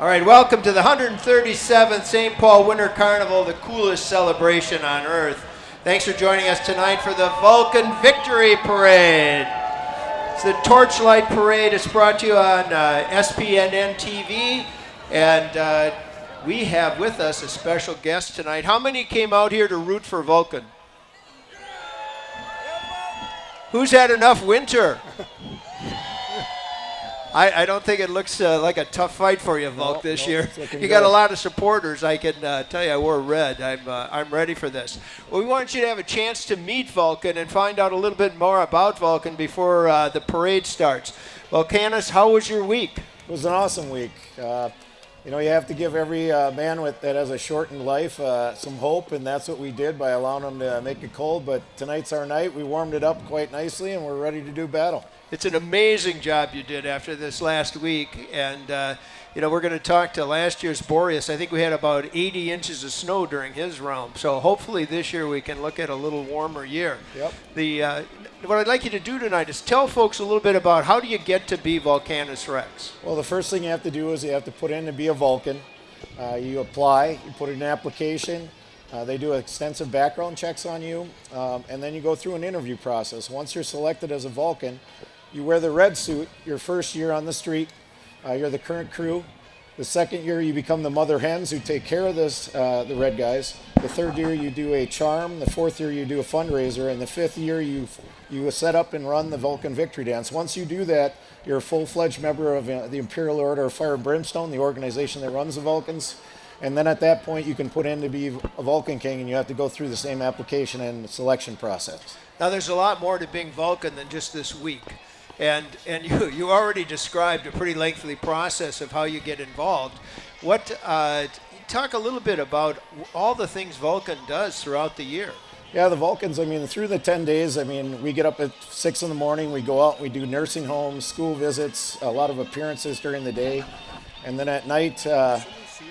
All right, welcome to the 137th St. Paul Winter Carnival, the coolest celebration on earth. Thanks for joining us tonight for the Vulcan Victory Parade. It's the Torchlight Parade. It's brought to you on uh, SPNN TV, and uh, we have with us a special guest tonight. How many came out here to root for Vulcan? Who's had enough winter? I, I don't think it looks uh, like a tough fight for you, Volk, this no, year. You got a lot of supporters. I can uh, tell you, I wore red. I'm uh, I'm ready for this. Well, we want you to have a chance to meet Vulcan and find out a little bit more about Vulcan before uh, the parade starts. Vulcanus, how was your week? It was an awesome week. Uh, you know, you have to give every uh, man with, that has a shortened life uh, some hope, and that's what we did by allowing them to make it cold. But tonight's our night. We warmed it up quite nicely, and we're ready to do battle. It's an amazing job you did after this last week, and uh, you know we're going to talk to last year's Boreas. I think we had about 80 inches of snow during his realm, so hopefully this year we can look at a little warmer year. Yep. The uh, what I'd like you to do tonight is tell folks a little bit about how do you get to be Vulcanus Rex. Well, the first thing you have to do is you have to put in to be a Vulcan. Uh, you apply, you put in an application. Uh, they do extensive background checks on you, um, and then you go through an interview process. Once you're selected as a Vulcan, you wear the red suit your first year on the street. Uh, you're the current crew. The second year, you become the mother hens who take care of this, uh, the red guys. The third year, you do a charm. The fourth year, you do a fundraiser. And the fifth year, you you set up and run the Vulcan Victory Dance. Once you do that, you're a full-fledged member of uh, the Imperial Order of Fire and Brimstone, the organization that runs the Vulcans. And then at that point, you can put in to be a Vulcan King, and you have to go through the same application and selection process. Now there's a lot more to being Vulcan than just this week. And, and you, you already described a pretty lengthy process of how you get involved. What, uh, talk a little bit about all the things Vulcan does throughout the year. Yeah, the Vulcans, I mean, through the 10 days, I mean, we get up at 6 in the morning, we go out, we do nursing homes, school visits, a lot of appearances during the day. And then at night, uh,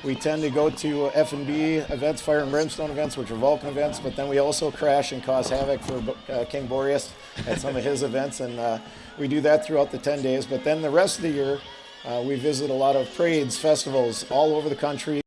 we tend to go to F&B events, Fire and Brimstone events, which are Vulcan events, but then we also crash and cause havoc for uh, King Boreas at some of his events. And uh, we do that throughout the 10 days. But then the rest of the year, uh, we visit a lot of parades, festivals all over the country.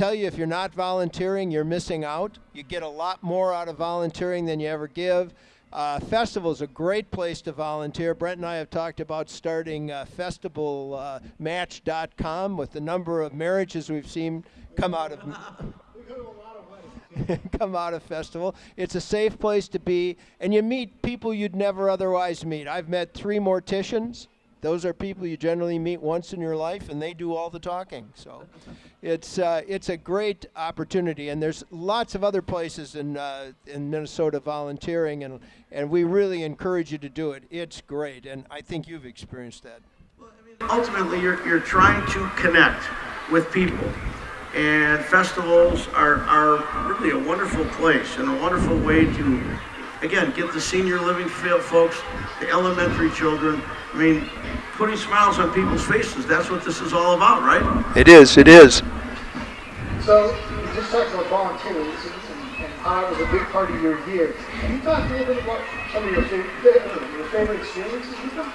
Tell you if you're not volunteering, you're missing out. You get a lot more out of volunteering than you ever give. Uh, festival is a great place to volunteer. Brent and I have talked about starting uh, festivalmatch.com with the number of marriages we've seen come out of come out of festival. It's a safe place to be, and you meet people you'd never otherwise meet. I've met three morticians. Those are people you generally meet once in your life, and they do all the talking. So, it's uh, it's a great opportunity, and there's lots of other places in uh, in Minnesota volunteering, and and we really encourage you to do it. It's great, and I think you've experienced that. ultimately you're, you're trying to connect with people and festivals are, are really a wonderful place and a wonderful way to again get the senior living folks the elementary children i mean putting smiles on people's faces that's what this is all about right It is. It is. So you just talked about volunteering and, and, and how it was a big part of your year. Can you talk a little bit about some of your favorite, your favorite experiences with them?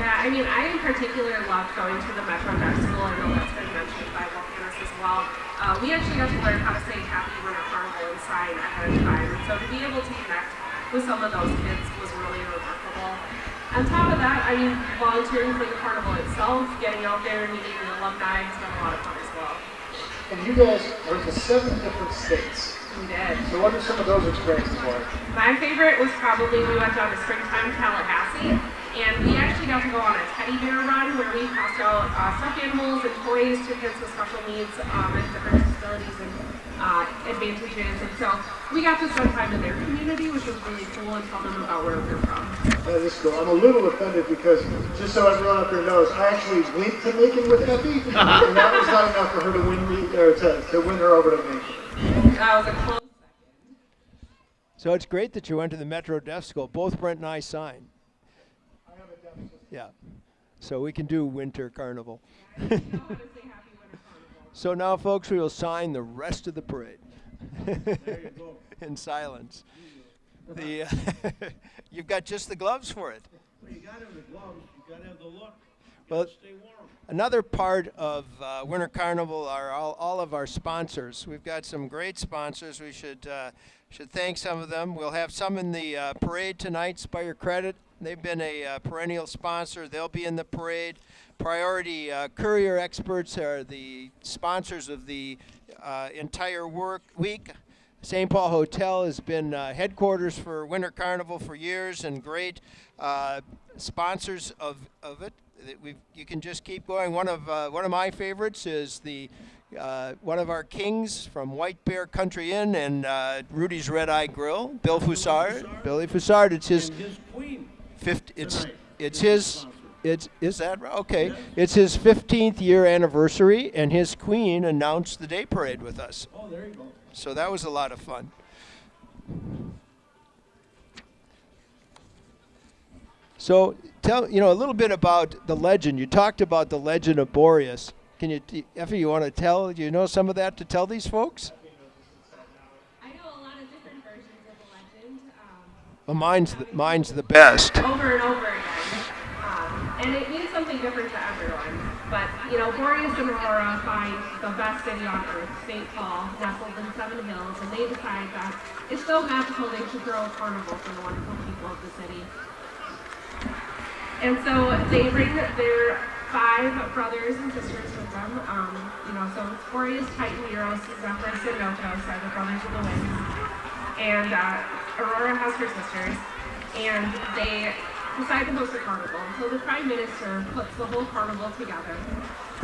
Yeah, I mean, I in particular loved going to the Metro Deaf School. I know that's been mentioned by Vulcanus as well. Uh, we actually got to learn how to say Happy Winter Carnival and sign ahead of time. And so to be able to connect with some of those kids was really remarkable. On top of that, I mean, volunteering for the carnival itself, getting out there and meeting the alumni has been a lot of fun as well. And you guys went to seven different states. We did. So what are some of those experiences like? My favorite was probably we went down to Springtime Tallahassee, and we actually got to go on a teddy bear run where we passed out uh, stuffed animals and toys to kids with special needs um, and different disabilities and uh, advantages. And so we got to spend time in their community, which was really cool, and tell them about where we're from. That is cool. I'm a little offended because, just so everyone up there knows, I actually went to Macon with Effie, and that was not enough for her to win me, or to, to win her over to Macon. That was a close second. So it's great that you went to the Metro Deaf School. Both Brent and I signed. I have a deaf Yeah. So we can do Winter Carnival. Know how to say Happy Winter Carnival. So now, folks, we will sign the rest of the parade in silence. The, uh, you've got just the gloves for it. well, you have the gloves you gotta have the look Well, stay warm Another part of uh, Winter Carnival are all, all of our sponsors. We've got some great sponsors. We should uh, should thank some of them. We'll have some in the uh, parade tonight. Spire your Credit. They've been a uh, perennial sponsor. They'll be in the parade. Priority uh, Courier Experts are the sponsors of the uh, entire work week. St. Paul Hotel has been uh, headquarters for Winter Carnival for years and great uh, sponsors of, of it. We you can just keep going. One of uh, one of my favorites is the uh, one of our kings from White Bear Country Inn and uh, Rudy's Red Eye Grill, Bill Foussard. Billy Foussard. It's his his queen 50, it's it's his it's is that? Okay. It's his 15th year anniversary and his queen announced the day parade with us. oh there you go So that was a lot of fun. So tell you know a little bit about the legend. You talked about the legend of Boreas. Can you, Effie, you want to tell? Do you know some of that to tell these folks? I know a lot of different versions of the legend. Um, Well, mine's the, mine's the best. over and over again. Um, and it means something different to everyone. But, you know, Boreas and Aurora find the best city on earth, St. Paul, nestled in Seven Hills, and they decide that it's so magical they should throw a carnival for the wonderful people of the city. And so they bring their five brothers and sisters with them. Um, you know, so Boreas, Titan, Eros, Zephyrus, and Notos are the brothers of the wind. And uh, Aurora has her sisters. And they decide to host a carnival. So the Prime Minister puts the whole carnival together.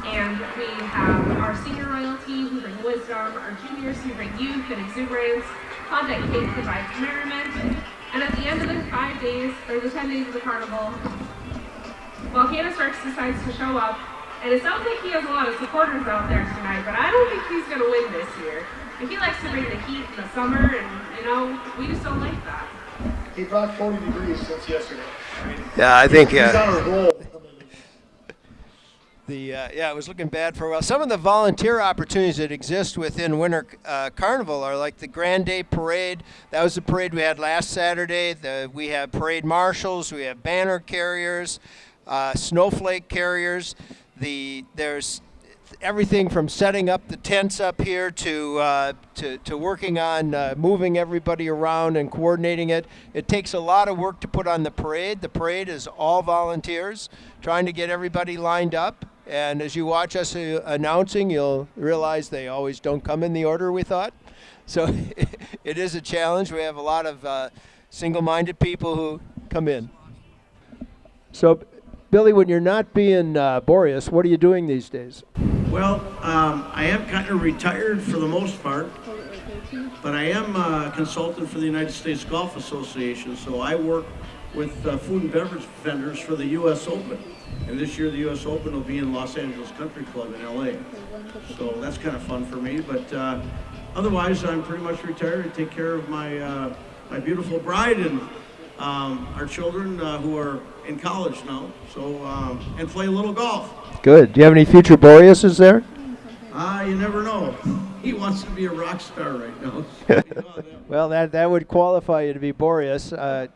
And we have our senior royalty who bring wisdom, our juniors who bring youth and exuberance, Klondike Kate provides merriment, and at the end of the five days, or the ten days of the carnival, Vulcanus Rex decides to show up, and it sounds like he has a lot of supporters out there tonight, but I don't think he's going to win this year. And he likes to bring the heat in the summer, and, you know, we just don't like that. He brought 40 degrees since yesterday. I mean, Yeah, I think. he's on a roll. The uh, yeah, it was looking bad for a while. Some of the volunteer opportunities that exist within Winter uh, Carnival are like the Grand Day Parade. That was the parade we had last Saturday. The, we have parade marshals, we have banner carriers, uh, snowflake carriers. The there's everything from setting up the tents up here to uh, to, to working on uh, moving everybody around and coordinating it. It takes a lot of work to put on the parade. The parade is all volunteers, trying to get everybody lined up. And as you watch us uh, announcing, you'll realize they always don't come in the order we thought. So it is a challenge. We have a lot of uh, single-minded people who come in. So, Billy, when you're not being uh, Boreas, what are you doing these days? Well, um, I am kind of retired for the most part, but I am a consultant for the United States Golf Association, so I work with uh, food and beverage vendors for the U.S. Open. And this year, the U.S. Open will be in Los Angeles Country Club in L.A. So that's kind of fun for me. But uh, otherwise, I'm pretty much retired. I take care of my uh, my beautiful bride and um, our children uh, who are in college now. So um, and play a little golf. Good. Do you have any future Boreases there? Ah, you never know. He wants to be a rock star right now. So that- Well, that that would qualify you to be Boreas. Uh,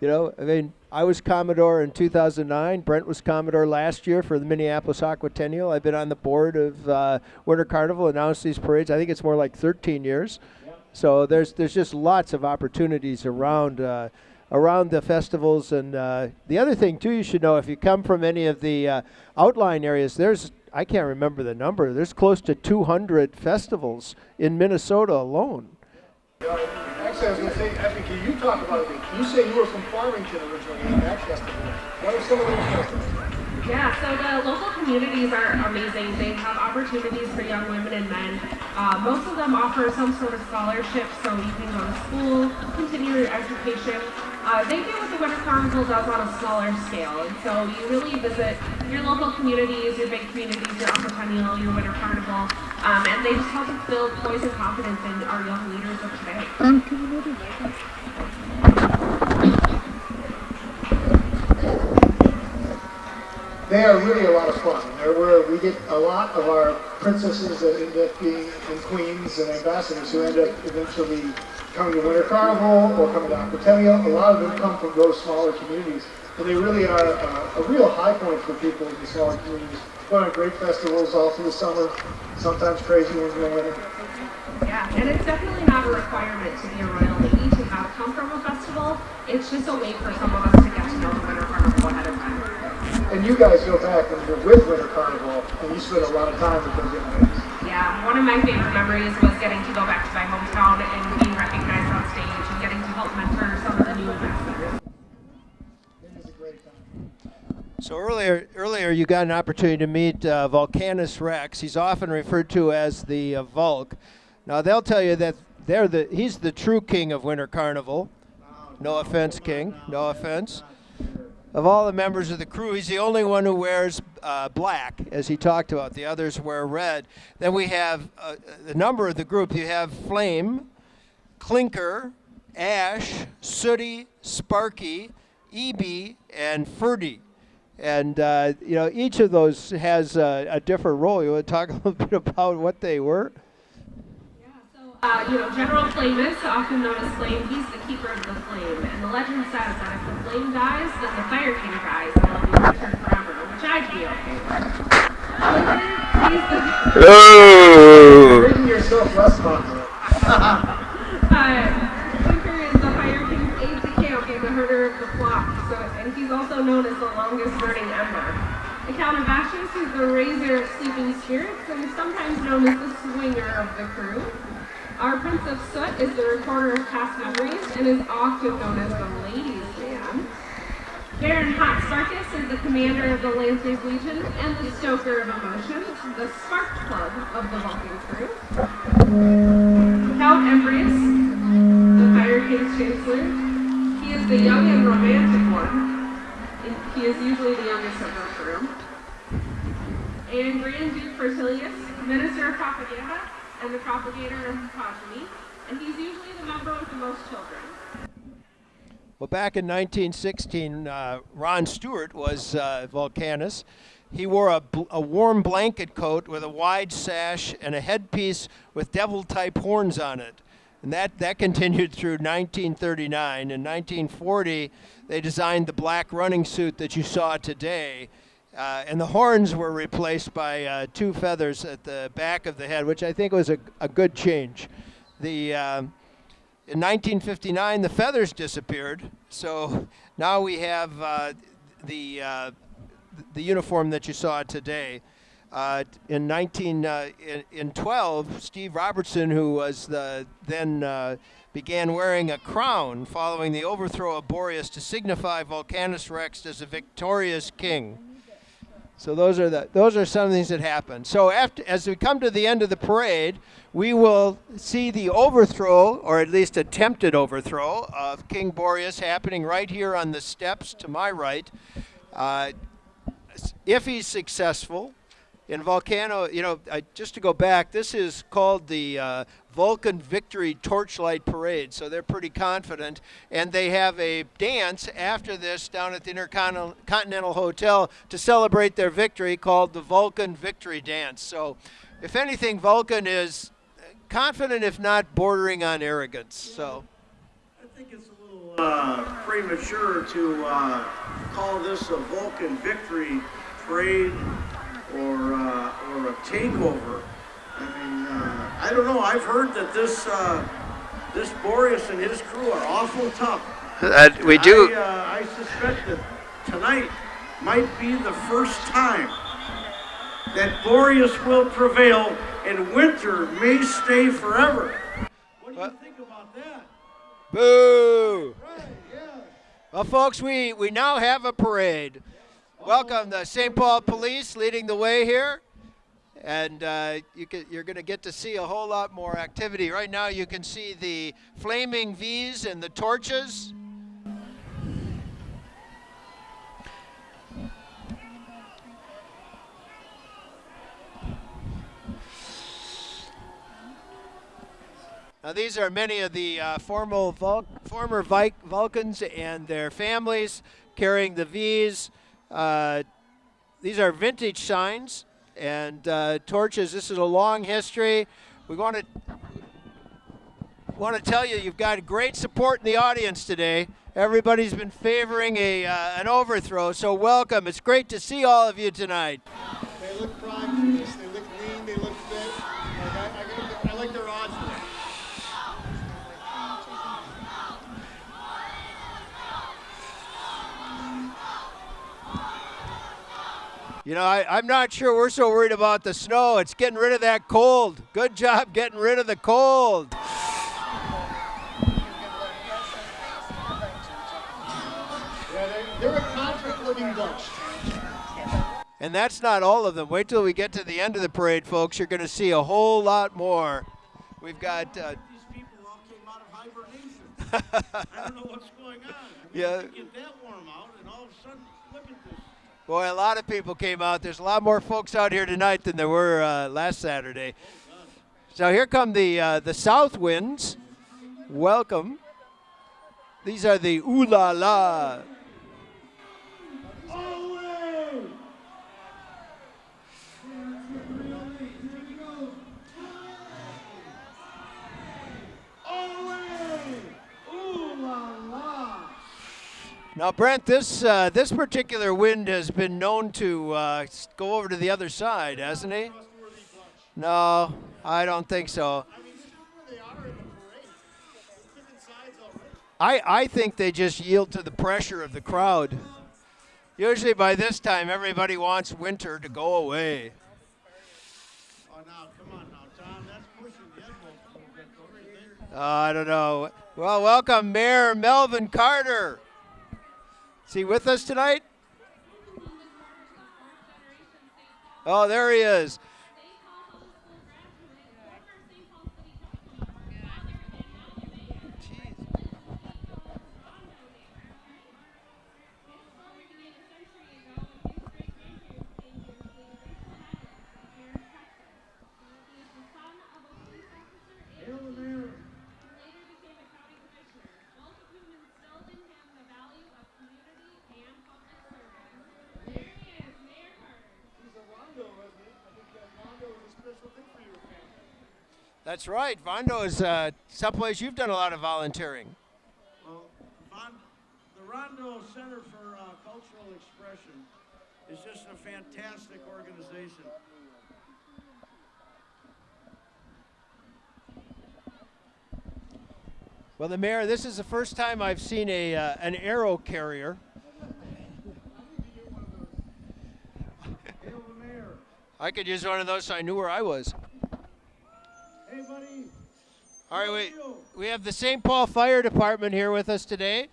you know, I mean, I was Commodore in 2009. Brent was Commodore last year for the Minneapolis Aquatennial. I've been on the board of uh, Winter Carnival, announced these parades. I think it's more like 13 years. So there's there's just lots of opportunities around uh, around the festivals, and uh, the other thing too, you should know if you come from any of the uh, outlying areas. There's I can't remember the number. There's close to 200 festivals in Minnesota alone. Actually, I was going to say, I you talk about it. You say you were from Farmington originally in that festival. What are some of those festivals? Yeah, so the local communities are amazing. They have opportunities for young women and men. Uh, most of them offer some sort of scholarship, so you can go to school, continue your education. Uh, they do what the Winter Carnival does on a smaller scale, and so you really visit your local communities, your big communities, your Upper your Winter Carnival, um, and they just help us build poise and confidence in our young leaders of today. They are really a lot of fun. They're where we get a lot of our princesses that end up being and queens and ambassadors who end up eventually coming to Winter Carnival or coming to Aquatennial. A lot of them come from those smaller communities. And they really are uh, a real high point for people in the smaller communities. Going to great festivals all through the summer, sometimes crazy ones in the winter. Yeah, and it's definitely not a requirement to be a royal lady to have come from a festival. It's just a way for some of us to get to know the Winter Carnival ahead of time. And you guys go back and you're with Winter Carnival and you spend a lot of time with those young ladies. Yeah, one of my favorite memories was getting to go back to my hometown and So earlier, earlier you got an opportunity to meet uh, Vulcanus Rex. He's often referred to as the uh. Now they'll tell you that they're the he's the true king of Winter Carnival. No offense, King. No offense. Of all the members of the crew, he's the only one who wears uh, black, as he talked about. The others wear red. Then we have uh, the number of the group. You have Flame, Clinker, Ash, Sooty, Sparky, EB, and Ferdy. And uh, you know each of those has a, a different role. You want to talk a little bit about what they were? Yeah, so, uh, you know, General Flamus, often known as Flame, he's the keeper of the flame. And the legend says that if the flame dies, then the Fire King dies and they'll be returned forever, which I'd be okay with. Clinker, he's the... Making yourself less popular. Uh, Clinker is the Fire King's aide de camp and the herder of the flock, so, and he's also known as the longest burning ember. The Count of Ashes is the raiser of sleeping spirits and is sometimes known as the swinger of the crew. Our Prince of Soot is the recorder of past memories and is often known as the ladies' man. Baron Hot Sparkus is the commander of the Lancers Legion and the stoker of emotions, the spark plug of the walking crew. Count Embrius, the Fire King's Chancellor. He is the young and romantic one. He is usually the youngest of the crew. And Grand Duke Fertilius, Minister of Propaganda and the propagator of progeny. And he's usually the member with the most children. Well, back in 1916, uh, Ron Stewart was uh, Volcanus. He wore a, a warm blanket coat with a wide sash and a headpiece with devil type horns on it. And that, that continued through 1939. In 1940, they designed the black running suit that you saw today. Uh, and the horns were replaced by uh, two feathers at the back of the head, which I think was a, a good change. The um, in 1959, the feathers disappeared, so now we have uh, the uh, the uniform that you saw today. Uh, in 19 uh, in, in 12, Steve Robertson, who was the then uh, began wearing a crown following the overthrow of Boreas to signify Vulcanus Rex as a victorious king. So those are the those are some things that happen. So after as we come to the end of the parade, we will see the overthrow, or at least attempted overthrow, of King Boreas happening right here on the steps to my right. Uh, if he's successful, in Volcano, you know, I, just to go back, this is called the uh, Vulcan Victory Torchlight Parade, so they're pretty confident. And they have a dance after this down at the Intercontinental Hotel to celebrate their victory called the Vulcan Victory Dance. So, if anything, Vulcan is confident, if not bordering on arrogance. So. I think it's a little uh, premature to uh, call this a Vulcan Victory Parade or or a takeover. I mean, uh, I don't know. I've heard that this uh, this Boreas and his crew are awful tough. Uh, we do. I, uh, I suspect that tonight might be the first time that Boreas will prevail and winter may stay forever. What do you think about that? Boo! Right, yeah. Well, folks, we, we now have a parade. Welcome the St. Paul Police leading the way here. And uh, you you're going to get to see a whole lot more activity. Right now, you can see the flaming V's and the torches. Now, these are many of the uh, formal Vul- former Vi- Vulcans and their families carrying the V's. Uh, these are vintage signs and uh, torches. This is a long history. We want to want to tell you you've got great support in the audience today. Everybody's been favoring a uh, an overthrow, so welcome. It's great to see all of you tonight. They look for this. They look lean. They look fit. Like I, I, give them- I like their odds for it. You know, I, I'm not sure we're so worried about the snow. It's getting rid of that cold. Good job getting rid of the cold. Yeah, they, they're a conflict-looking bunch. And that's not all of them. Wait till we get to the end of the parade, folks. You're going to see a whole lot more. We've got. Uh, These people all came out of hibernation. I don't know what's going on. Yeah. you Get that warm out, and all of a sudden, look at this. Boy, a lot of people came out. There's a lot more folks out here tonight than there were uh, last Saturday. So here come the uh, the south winds. Welcome. These are the ooh la la. Away! Away! Ooh la la! Now, Brent, this uh, this particular wind has been known to uh, go over to the other side, hasn't he? No, I don't think so. I. I, think they just yield to the pressure of the crowd. Usually by this time, everybody wants winter to go away. Oh? Uh, I don't know. Well, welcome, Mayor Melvin Carter. Is he with us tonight? Oh, there he is. Hail the mayor. He's a Rondo resident. I think that Rondo is a special thing for your family. That's right. Rondo is uh, someplace you've done a lot of volunteering. Well, Von, the Rondo Center for uh, Cultural Expression is just a fantastic organization. Well, the mayor, this is the first time I've seen a uh, an arrow carrier. Hail the mayor. I could use one of those so I knew where I was. Hey, buddy. All right, we, we have the St. Paul Fire Department here with us today.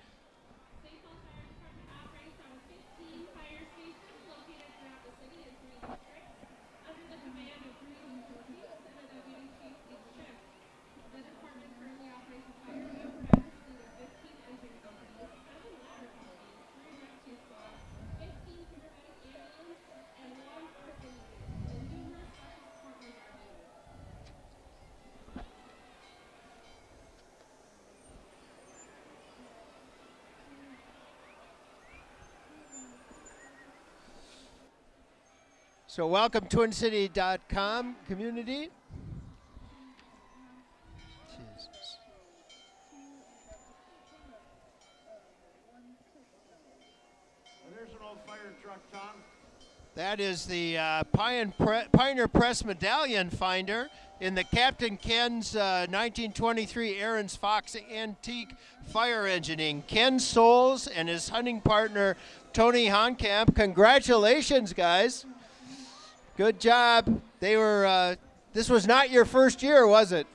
So, welcome TwinCity.com community. Jesus. There's an old fire truck, Tom. That is the uh, Pioneer, Pre- Pioneer Press Medallion finder in the Captain Ken's uh, 1923 Ahrens-Fox Antique Fire Engineering. Ken Souls and his hunting partner Tony Honkamp. Congratulations, guys! Good job. They were. Uh, this was not your first year, was it?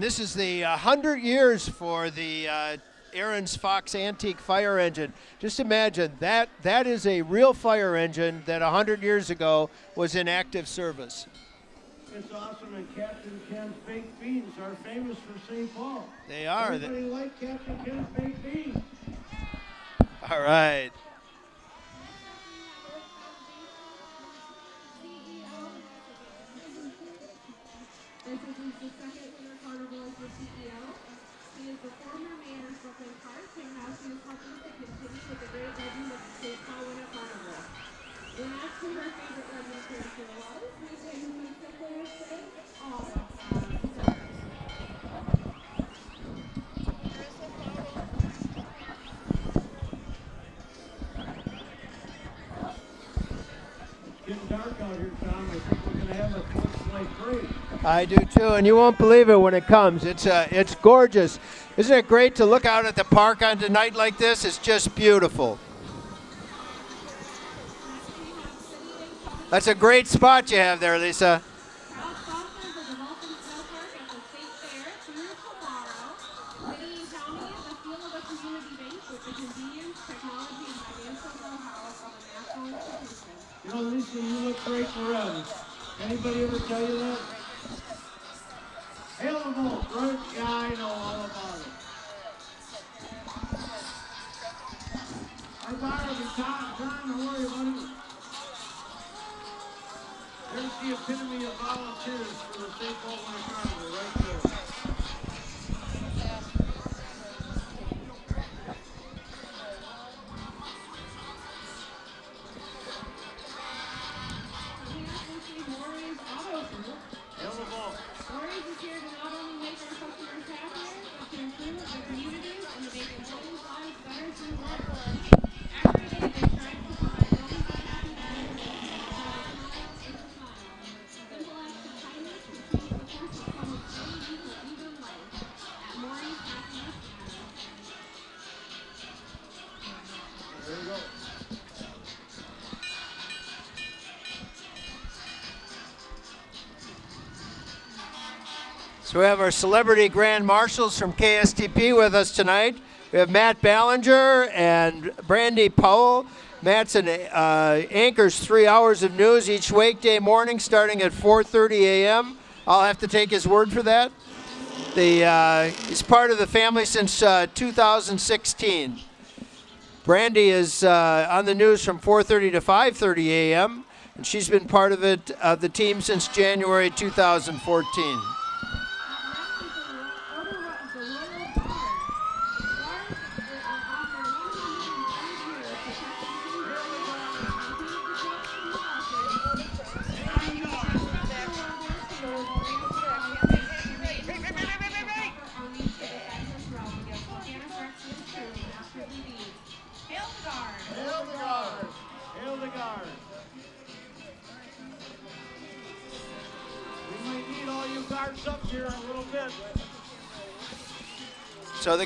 And this is the uh, 100 years for the uh, Ahrens-Fox Antique Fire Engine. Just imagine that that is a real fire engine that 100 years ago was in active service. It's awesome, and Captain Ken's baked beans are famous for St. Paul. They are. Everybody like Captain Ken's baked beans. All right. I do too, and you won't believe it when it comes. It's uh, it's gorgeous. Isn't it great to look out at the park on a night like this? It's just beautiful. That's a great spot you have there, Lisa. You look great for red. Anybody ever tell you that? Hail the Bolt, right? Yeah, I know all about it. Hi, Barb and Tom. Tom, how are you, buddy? There's the epitome of volunteers for the St. Paul Winter we have our celebrity grand marshals from KSTP with us tonight. We have Matt Belanger and Brandi Powell. Matt's an uh, anchors three hours of news each weekday morning, starting at 4:30 a.m. I'll have to take his word for that. The uh, he's part of the family since uh, 2016. Brandy is uh, on the news from 4:30 to 5:30 a.m. and she's been part of it of the team since January 2014.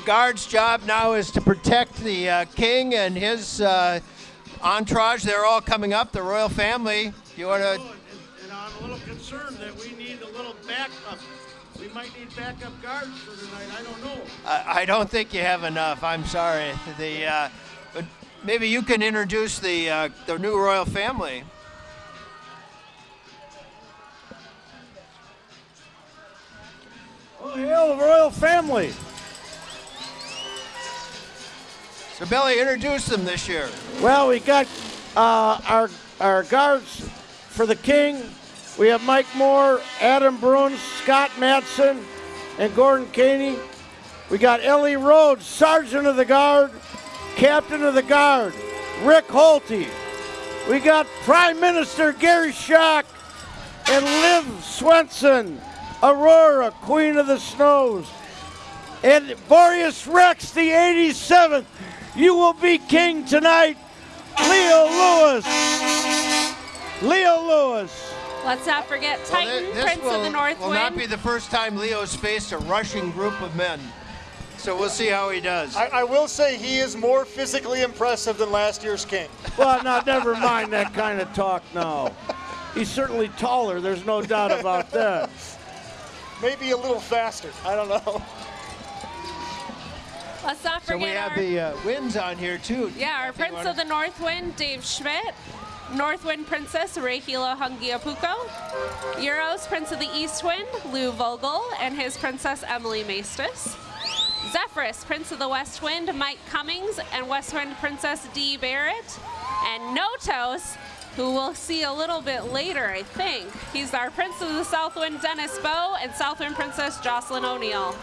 Guard's job now is to protect the uh, king and his uh, entourage. They're all coming up, the royal family. You want Oh, to? and, and I'm a little concerned that we need a little backup. We might need backup guards for tonight. I don't know. I I don't think you have enough. I'm sorry. The uh, but maybe you can introduce the uh, the new royal family. Oh, hail the royal family. So Billy, introduce them this year. Well, we got uh, our our guards for the king. We have Mike Moore, Adam Bruns, Scott Matson, and Gordon Caney. We got Ellie Rhodes, Sergeant of the Guard, Captain of the Guard, Rick Holte. We got Prime Minister Gary Schock and Liv Swenson, Aurora, Queen of the Snows. And Boreas Rex, the 87th, you will be king tonight. Leo Lewis. Leo Lewis. Let's not forget Titan, Well, this Prince will, of the North will Wind. not be the first time Leo's faced a rushing group of men. So we'll see how he does. I, I will say he is more physically impressive than last year's king. Well, now never mind that kind of talk now. He's certainly taller, there's no doubt about that. Maybe a little faster. I don't know. Let's not so forget we have our, the uh, winds on here too. yeah, our Prince of the North Wind, Dave Schmidt. Northwind Princess Rahila Hungiapuko, Euros Prince of the East Wind Lou Vogel and his Princess Emily Maestus, Zephyrus Prince of the West Wind Mike Cummings and West Wind Princess Dee Barrett, and Notos, who we'll see a little bit later, I think. He's our Prince of the South Wind Dennis Bow and Southwind Princess Jocelyn O'Neill.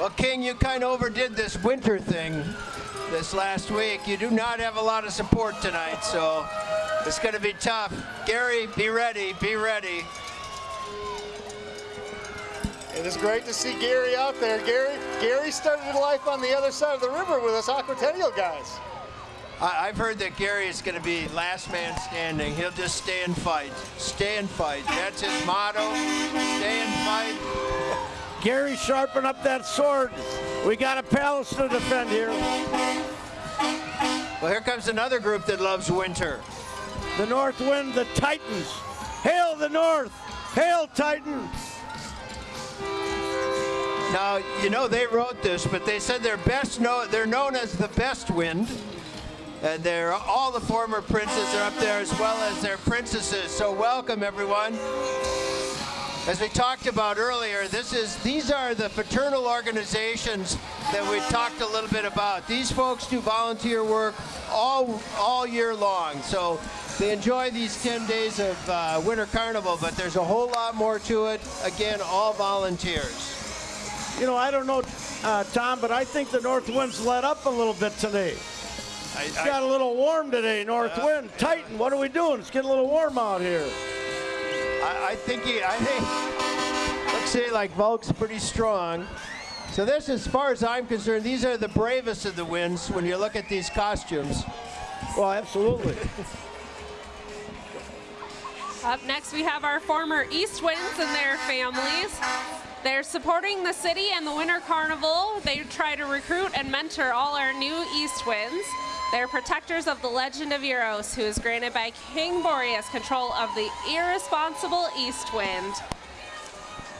Well, King, you kind of overdid this winter thing this last week. You do not have a lot of support tonight, so it's going to be tough. Gary, be ready, be ready. It is great to see Gary out there. Gary, Gary started life on the other side of the river with us Aquatennial guys. I, I've heard that Gary is going to be last man standing. He'll just stay and fight. Stay and fight. That's his motto. Stay and fight. Gary, sharpen up that sword. We got a palace to defend here. Well, here comes another group that loves winter. The North Wind, the Titans. Hail the North! Hail Titan! Now, you know they wrote this, but they said they're best known. They're known as the best wind. And they're all the former princes are up there as well as their princesses. So welcome everyone. As we talked about earlier, this is these are the fraternal organizations that we talked a little bit about. These folks do volunteer work all all year long. So they enjoy these 10 days of uh, winter carnival, but there's a whole lot more to it. Again, all volunteers. You know, I don't know, uh, Tom, but I think the North Wind's let up a little bit today. I, It's got a little warm today, North Wind. Titan, what are we doing? It's getting a little warm out here. I, I think he, I think, let's say like Volk's pretty strong. So this, as far as I'm concerned, these are the bravest of the winds when you look at these costumes. Well, absolutely. Up next, we have our former East Winds and their families. They're supporting the city and the Winter Carnival. They try to recruit and mentor all our new East Winds. They're protectors of the legend of Euros, who is granted by King Boreas control of the irresponsible East Wind.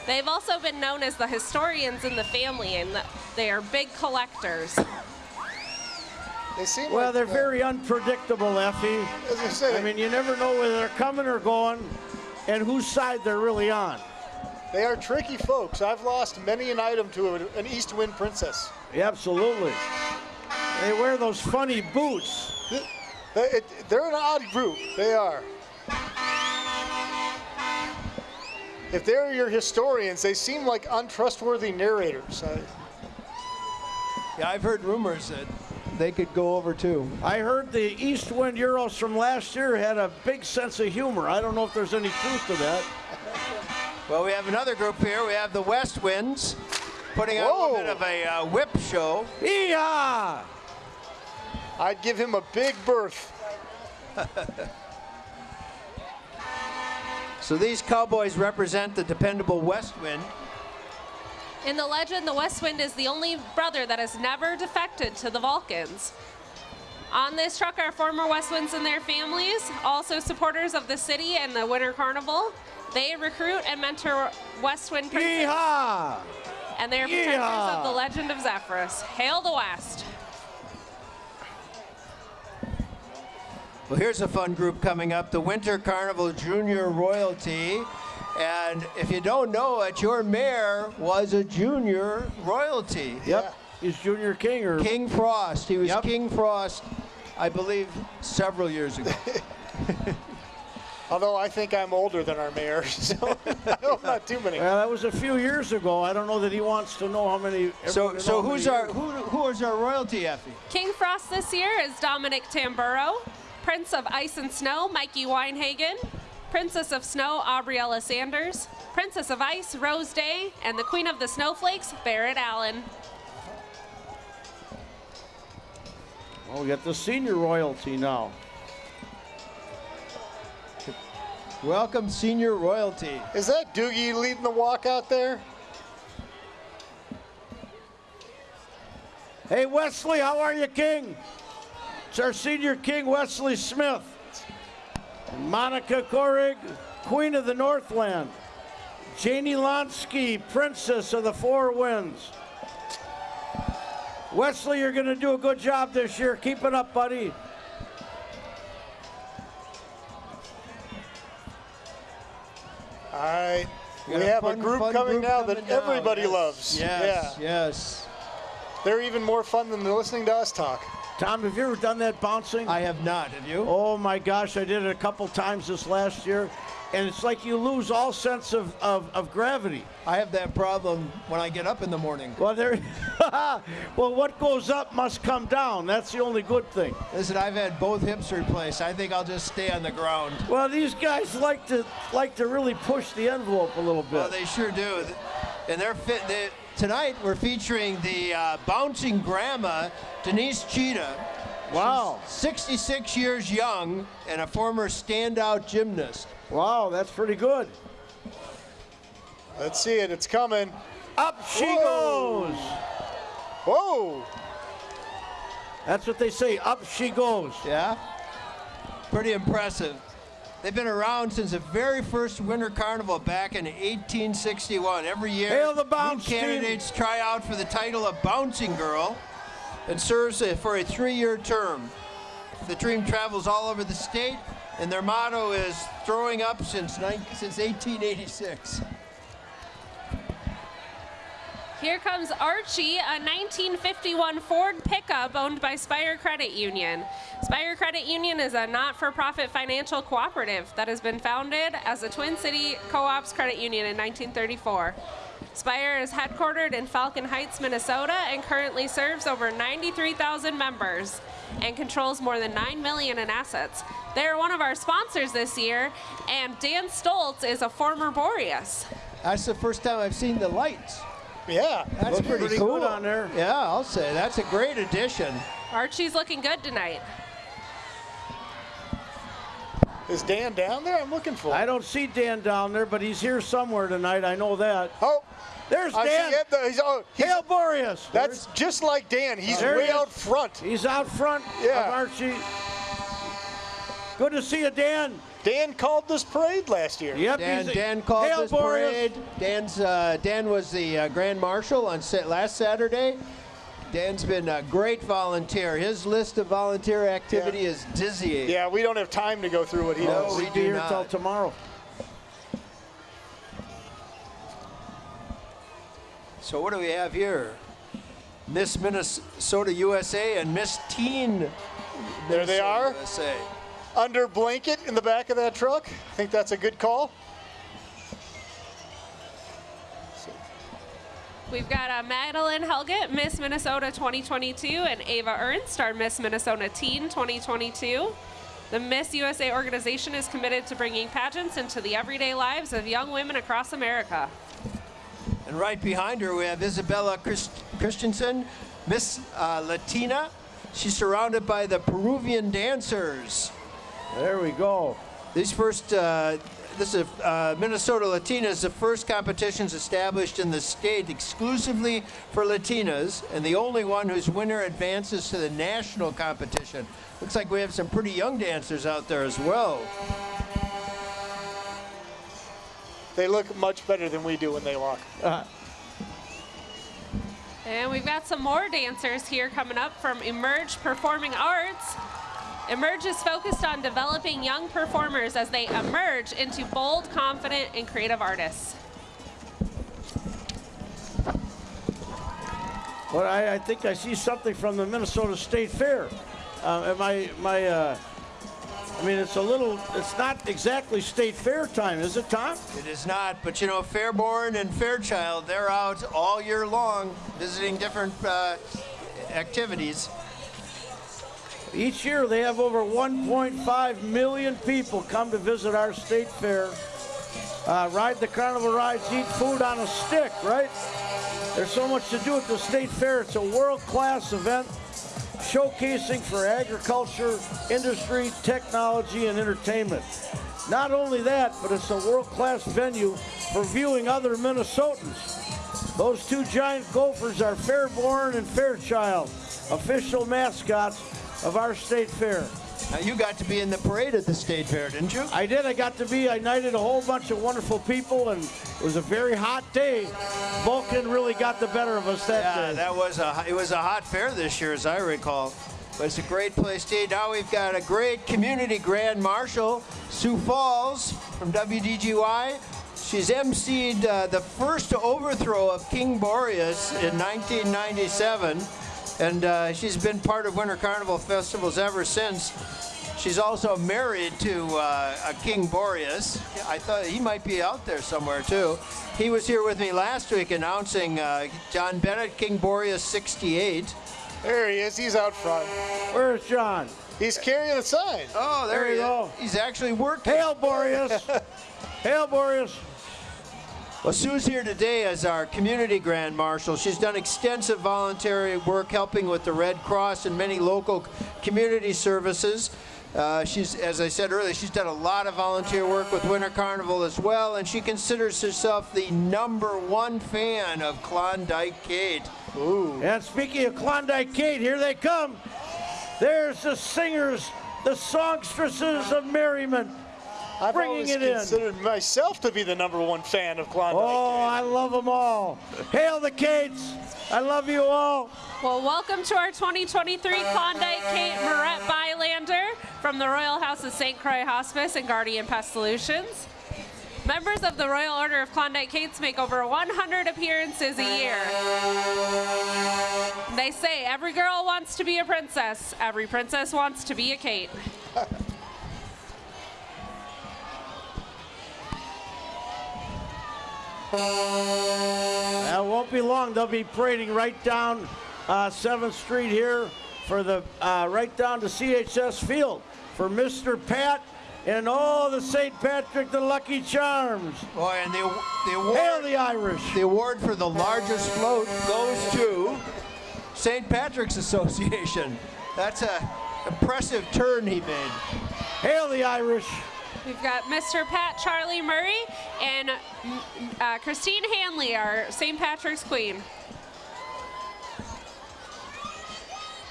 They've also been known as the historians in the family, and they are big collectors. They seem Well, like, they're uh, very unpredictable, Effie. As I said, I mean, you never know whether they're coming or going and whose side they're really on. They are tricky folks. I've lost many an item to a, an East Wind princess. Yeah, absolutely. They wear those funny boots. They- it- They're an odd group. They are. If they're your historians, they seem like untrustworthy narrators. I- Yeah, I've heard rumors that they could go over too. I heard the East Wind Euros from last year had a big sense of humor. I don't know if there's any truth to that. Well, we have another group here. We have the West Winds putting on a little bit of a uh, whip show. Yeehaw! I'd give him a big berth. So these cowboys represent the dependable West Wind. In the legend, the West Wind is the only brother that has never defected to the Vulcans. On this truck are former West Winds and their families, also supporters of the city and the Winter Carnival. They recruit and mentor West Wind princes, Yeehaw! and they are protectors Yeehaw! of the legend of Zephyrus. Hail the West! Well, here's a fun group coming up the Winter Carnival Junior Royalty. And if you don't know it, your mayor was a junior royalty. Yep. He's Junior King or King Frost. He was Yep. King Frost, I believe, several years ago. Although I think I'm older than our mayor, so not too many. Well, that was a few years ago. I don't know that he wants to know how many. so, so who's our years. who, who is our royalty, Effie? King Frost this year is Dominic Tamburo, Prince of Ice and Snow, Mikey Weinhagen, Princess of Snow, Aubriella Sanders, Princess of Ice, Rose Day, and the Queen of the Snowflakes, Barrett Allen. Oh, we got the senior royalty now. Welcome, senior royalty. Is that Doogie leading the walk out there? Hey, Wesley, how are you, King? It's our senior king, Wesley Smith. Monica Korig, Queen of the Northland. Janie Lonsky, Princess of the Four Winds. Wesley, you're going to do a good job this year. Keep it up, buddy. All right. We got a have a fun- group coming group now coming that down. everybody Yes, loves. Yes, Yeah. yes. They're even more fun than listening to us talk. Tom, have you ever done that bouncing? I have not. Have you? Oh my gosh, I did it a couple times this last year, and it's like you lose all sense of, of, of gravity. I have that problem when I get up in the morning. Well, there. well, what goes up must come down. That's the only good thing. Listen, I've had both hips replaced. I think I'll just stay on the ground. Well, these guys like to like to really push the envelope a little bit. Well, they sure do. And they're fit. They, tonight we're featuring the uh, bouncing grandma, Denise Cheetah. wow, 66 years young and a former standout gymnast. Wow, that's pretty good. Let's see it. It's coming. Up she Whoa. goes. Whoa. That's what they say. Up she goes. Yeah? Pretty impressive. They've been around since the very first Winter Carnival back in 1861. Every year, Hail the new bounce team. candidates try out for the title of Bouncing Girl and serves for a three-year term. The team travels all over the state, and their motto is "Throwing up since since 1886." Here comes Archie, a 1951 Ford pickup owned by Spire Credit Union. Spire Credit Union is a not for profit financial cooperative that has been founded as a Twin City Co ops credit union in 1934. Spire is headquartered in Falcon Heights, Minnesota, and currently serves over 93,000 members and controls more than 9 million in assets. They're one of our sponsors this year, and Dan Stoltz is a former Boreas. That's the first time I've seen the lights. Yeah. That's Looks pretty, pretty cool good on there. Yeah, I'll say that's a great addition. Archie's looking good tonight. Is Dan down there? I'm looking for him. I don't see Dan down there, but he's here somewhere tonight. I know that. Oh, There's I Dan. see. The- He's, oh, he's, Hail Boreas. that's just like Dan. He's way he out front. He's out front Yeah. of Archie. Good to see you, Dan. Dan called this parade last year. Yep, Dan, he's- Dan called Hail this Boreas. parade. Dan's uh, Dan was the uh, grand marshal on sa- last Saturday. Dan's been a great volunteer. His list of volunteer activity Yeah. is dizzying. Yeah, we don't have time to go through what he No, does. we We'll do be here not. till tomorrow. So what do we have here? Miss Minnesota USA and Miss Teen. There they are. USA. Under blanket in the back of that truck. I think that's a good call. We've got uh, Madeline Helget, Miss Minnesota 2022, and Ava Ernst, our Miss Minnesota Teen 2022. The Miss USA organization is committed to bringing pageants into the everyday lives of young women across America. And right behind her, we have Isabella Christ- Christensen, Miss uh, Latina. She's surrounded by the Peruvian dancers. There we go. These first, uh, this is uh, Minnesota Latinas, the first competitions established in the state exclusively for Latinas, and the only one whose winner advances to the national competition. Looks like we have some pretty young dancers out there as well. They look much better than we do when they walk. And we've got some more dancers here coming up from Emerge Performing Arts. Emerge is focused on developing young performers as they emerge into bold, confident, and creative artists. Well, I, I think I see something from the Minnesota State Fair. Uh, am I, my, uh, I mean, it's a little, it's not exactly State Fair time, is it, Tom? It is not, but you know, Fairborne and Fairchild, they're out all year long visiting different uh, activities. Each year they have over 1.5 million people come to visit our state fair, uh, ride the carnival rides, eat food on a stick, right? There's so much to do at the state fair. It's a world-class event showcasing for agriculture, industry, technology, and entertainment. Not only that, but it's a world-class venue for viewing other Minnesotans. Those two giant gophers are Fairborne and Fairchild, official mascots of our state fair. Now, you got to be in the parade at the state fair, didn't you? I did. I got to be. I knighted a whole bunch of wonderful people, and it was a very hot day. Vulcan really got the better of us that Yeah, day. that was a it was a hot fair this year, as I recall. But it's a great place to eat. Now we've got a great community grand marshal, Sue Falls from WDGY. She's emceed uh, the first overthrow of King Boreas in 1997, and uh, she's been part of Winter Carnival festivals ever since. She's also married to uh, a King Boreas. I thought he might be out there somewhere too. He was here with me last week announcing uh, John Bennett, King Boreas 68. There he is. He's out front. Where's John? He's carrying a sign. Oh, there, There he you is. go. He's actually working. Hail, Boreas! Hail, Boreas! Well, Sue's here today as our community grand marshal. She's done extensive voluntary work helping with the Red Cross and many local community services. Uh, she's, as I said earlier, she's done a lot of volunteer work with Winter Carnival as well, and she considers herself the number one fan of Klondike Kate. Ooh. And speaking of Klondike Kate, here they come. There's the singers, the songstresses of merriment. I've Bringing always it in. considered myself to be the number one fan of Klondike. Oh, I love them all. Hail the Kates! I love you all. Well, welcome to our 2023 Klondike Kate Moret Bylander from the Royal House of St. Croix Hospice and Guardian Pest Solutions. Members of the Royal Order of Klondike Kates make over 100 appearances a year. They say every girl wants to be a princess, every princess wants to be a Kate. That won't be long. They'll be parading right down uh, 7th Street here for the uh, right down to CHS Field for Mr. Pat and all the St. Patrick the Lucky Charms. Boy, and the, the award. Hail the Irish! The award for the largest float goes to St. Patrick's Association. That's a impressive turn he made. Hail the Irish! We've got Mr. Pat Charlie Murray and uh, Christine Hanley, our St. Patrick's Queen.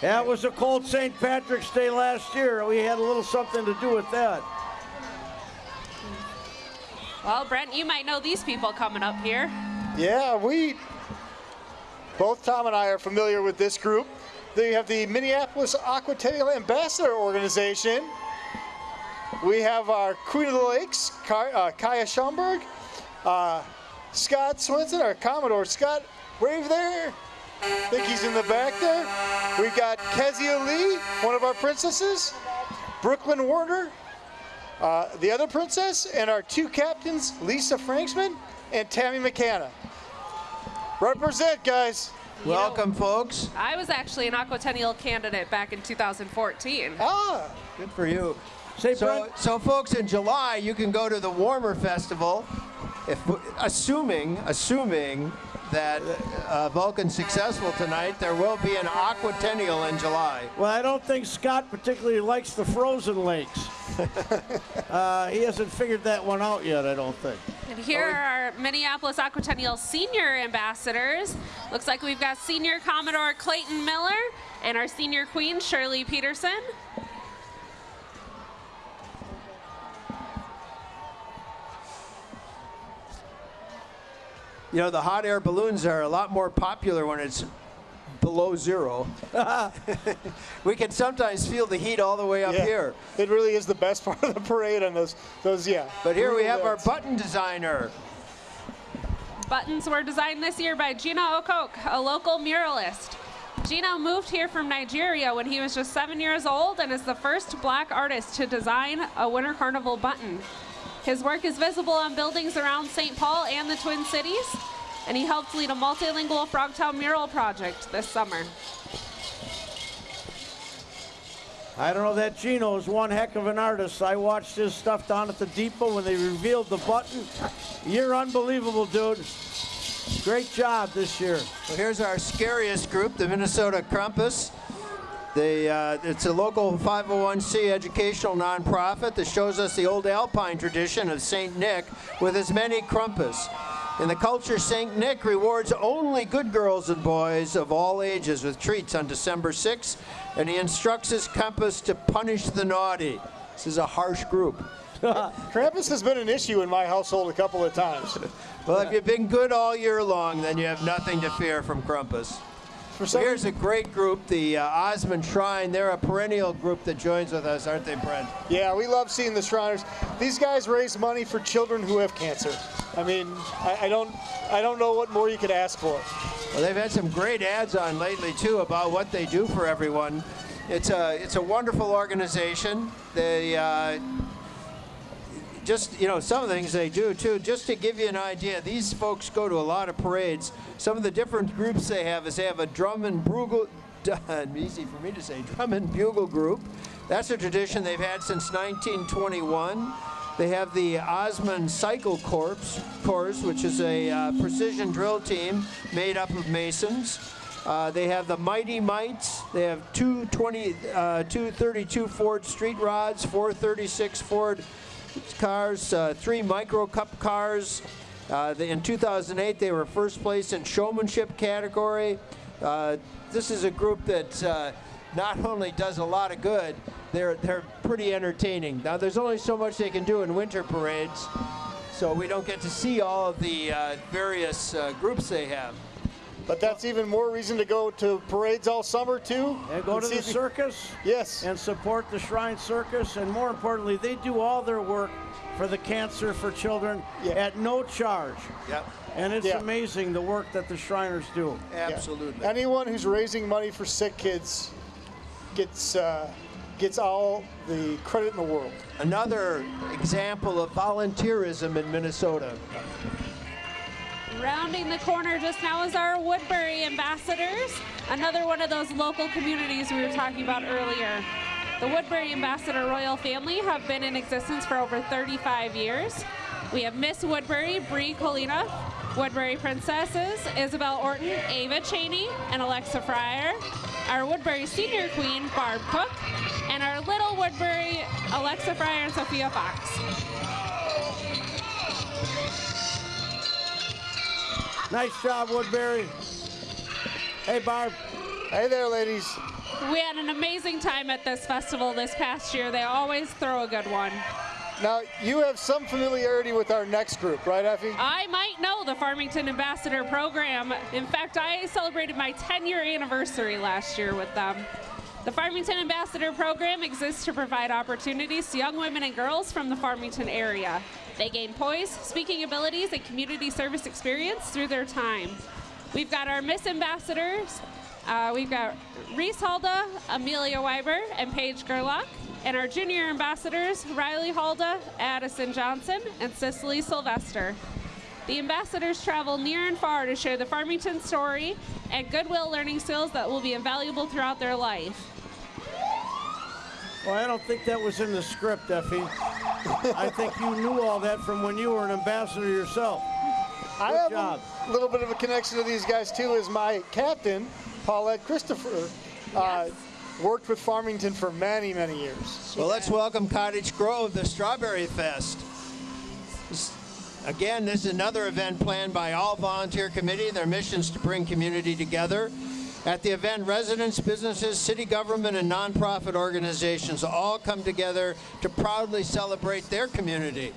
That was a cold St. Patrick's Day last year. We had a little something to do with that. Well, Brent, you might know these people coming up here. Yeah, we, both Tom and I are familiar with this group. They have the Minneapolis Aquatennial Ambassador Organization. We have our Queen of the Lakes, Ka- uh, Kaya Schomburg, uh, Scott Swenson, our Commodore. Scott, wave there. I think he's in the back there. We've got Kezia Lee, one of our princesses, Brooklyn Warner, uh, the other princess, and our two captains, Lisa Franksman and Tammy McCanna. Represent, guys. Welcome, folks. I was actually an Aquatennial candidate back in 2014. Ah, Good for you. Say, So, Brent, so folks, in July you can go to the Warmer Festival, if assuming assuming that uh, Vulcan's successful tonight, there will be an Aquatennial in July. well, I don't think Scott particularly likes the frozen lakes. uh, he hasn't figured that one out yet, I don't think. And here are our Minneapolis Aquatennial senior ambassadors. Looks like we've got senior Commodore Clayton Miller and our senior queen Shirley Peterson. You know, the hot air balloons are a lot more popular when it's below zero. we can sometimes feel the heat all the way up yeah. here. It really is the best part of the parade on those, those yeah. But here we Really have our button designer. Buttons were designed this year by Gino Okok, a local muralist. Gino moved here from Nigeria when he was just seven years old and is the first black artist to design a Winter Carnival button. His work is visible on buildings around St. Paul and the Twin Cities, and he helped lead a multilingual Frogtown mural project this summer. I don't know, that Gino is one heck of an artist. I watched his stuff down at the depot when they revealed the button. You're unbelievable, dude. Great job this year. Well, here's our scariest group, the Minnesota Krampus. They, uh, it's a local 501c educational nonprofit that shows us the old Alpine tradition of St. Nick with his many Krampus. In the culture, St. Nick rewards only good girls and boys of all ages with treats on December 6th, and he instructs his Krampus to punish the naughty. This is a harsh group. Krampus has been an issue in my household a couple of times. Well, if you've been good all year long, then you have nothing to fear from Krampus. For some, Here's a great group, the uh, Osman Shrine. They're a perennial group that joins with us, aren't they, Brent? yeah, we love seeing the Shriners. These guys raise money for children who have cancer. I mean, I, I don't, I don't know what more you could ask for. Well, they've had some great ads on lately too about what they do for everyone. It's a it's a wonderful organization. They uh, just you know some of the things they do too. Just to give you an idea, these folks go to a lot of parades. Some of the different groups they have is they have a drum and bugle. Easy for me to say, drum and bugle group. That's a tradition they've had since 1921. They have the Osman Cycle Corps, Corps which is a uh, precision drill team made up of masons. Uh, they have the Mighty Mites. They have two 20, uh, two 32 Ford Street Rods, four 36 Ford cars, uh, three Micro Cup cars. Uh, they, in 2008, they were first place in showmanship category. Uh, this is a group that uh, not only does a lot of good, they're they're pretty entertaining. Now, there's only so much they can do in winter parades, so we don't get to see all of the uh, various groups they have. But that's even more reason to go to parades all summer too. And go to the circus Yes. and support the Shrine Circus. And more importantly, they do all their work for the cancer for children Yeah. at no charge. Yep, And it's Yeah. amazing the work that the Shriners do. absolutely. Anyone who's raising money for sick kids gets uh, gets all the credit in the world. Another example of volunteerism in Minnesota. Rounding the corner just now is our Woodbury ambassadors, another one of those local communities we were talking about earlier. The Woodbury Ambassador Royal family have been in existence for over 35 years. We have Miss Woodbury, Bree Colina, Woodbury Princesses, Isabel Orton, Ava Cheney, and Alexa Fryer, our Woodbury Senior Queen, Barb Cook, and our Little Woodbury, Alexa Fryer and Sophia Fox. Nice job, Woodbury. Hey, Barb. Hey there, ladies. We had an amazing time at this festival this past year. They always throw a good one. Now you have some familiarity with our next group, right, Effie? I might know the Farmington Ambassador Program. In fact, I celebrated my 10 year anniversary last year with them. The Farmington Ambassador Program exists to provide opportunities to young women and girls from the Farmington area. They gain poise, speaking abilities, and community service experience through their time. We've got our Miss Ambassadors. Uh, we've got Reese Halda, Amelia Weiber, and Paige Gerlach. And our junior ambassadors, Riley Halda, Addison Johnson, and Cicely Sylvester. The ambassadors travel near and far to share the Farmington story and goodwill learning skills that will be invaluable throughout their life. Well, I don't think that was in the script, Effie. I think you knew all that from when you were an ambassador yourself. I Good have job. a little bit of a connection to these guys too, as my captain, Paulette Christopher, uh, worked with Farmington for many, many years. Well, let's welcome Cottage Grove, the Strawberry Fest. Again, this is another event planned by all volunteer committee. Their mission is to bring community together. At the event, residents, businesses, city government, and nonprofit organizations all come together to proudly celebrate their community.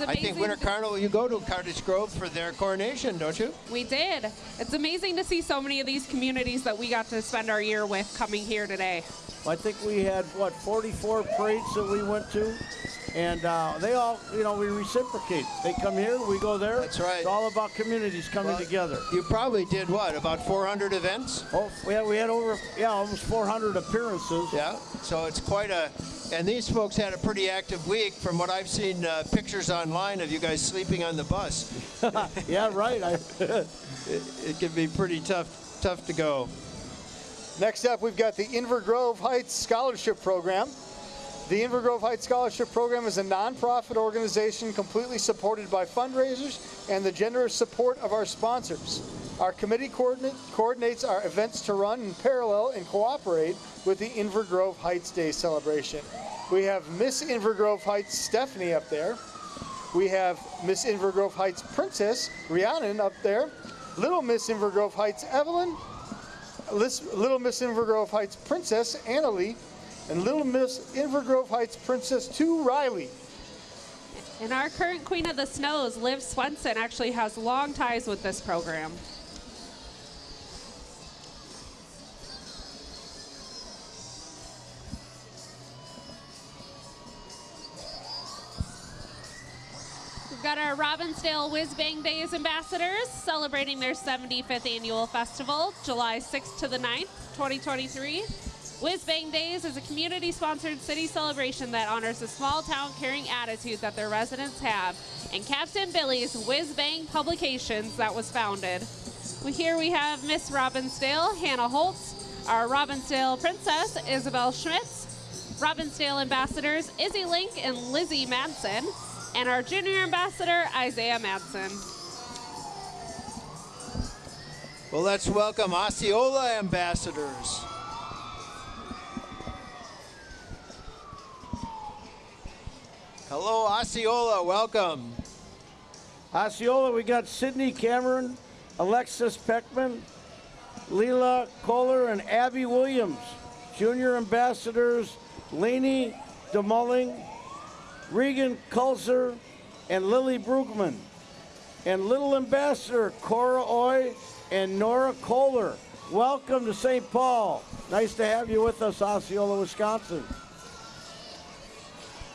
I think Winter Carnival, you go to Cottage Grove for their coronation, don't you? We did. It's amazing to see so many of these communities that we got to spend our year with coming here today. I think we had, what, 44 parades that we went to? And uh, they all, you know, we reciprocate. They come here, we go there. That's right. It's all about communities coming Well, together. You probably did what, about 400 events? Oh, we had, we had over, yeah, almost 400 appearances. Yeah, so it's quite a, and these folks had a pretty active week. From what I've seen, uh, pictures online of you guys sleeping on the bus. Yeah, right. I, It, it can be pretty tough, tough to go. Next up, we've got the Inver Grove Heights Scholarship Program. The Inver Grove Heights Scholarship Program is a nonprofit organization completely supported by fundraisers and the generous support of our sponsors. Our committee coordinate, coordinates our events to run in parallel and cooperate with the Inver Grove Heights Day celebration. We have Miss Inver Grove Heights Stephanie up there. We have Miss Inver Grove Heights Princess Rhiannon up there. Little Miss Inver Grove Heights Evelyn. Little Miss Invergrove Heights Princess Annalie, and Little Miss Invergrove Heights Princess 2 Riley. And our current Queen of the Snows, Liv Swenson, actually has long ties with this program. We've got our Robbinsdale Whiz Bang Days ambassadors celebrating their 75th annual festival, July 6th to the 9th, 2023. Whiz Bang Days is a community sponsored city celebration that honors the small town caring attitude that their residents have and Captain Billy's Whiz Bang Publications that was founded. We, here we have Miss Robbinsdale, Hannah Holtz, our Robbinsdale Princess, Isabel Schmitz, Robbinsdale ambassadors Izzy Link and Lizzie Madsen, and our junior ambassador Isaiah Madsen. Well, let's welcome Osceola ambassadors. Hello, Osceola. Welcome. Osceola, we got Sydney Cameron, Alexis Peckman, Leela Kohler, and Abby Williams. Junior ambassadors Laney DeMulling, Regan Kulzer, and Lily Brugman. And little ambassador Cora Oy and Nora Kohler. Welcome to St. Paul. Nice to have you with us, Osceola, Wisconsin.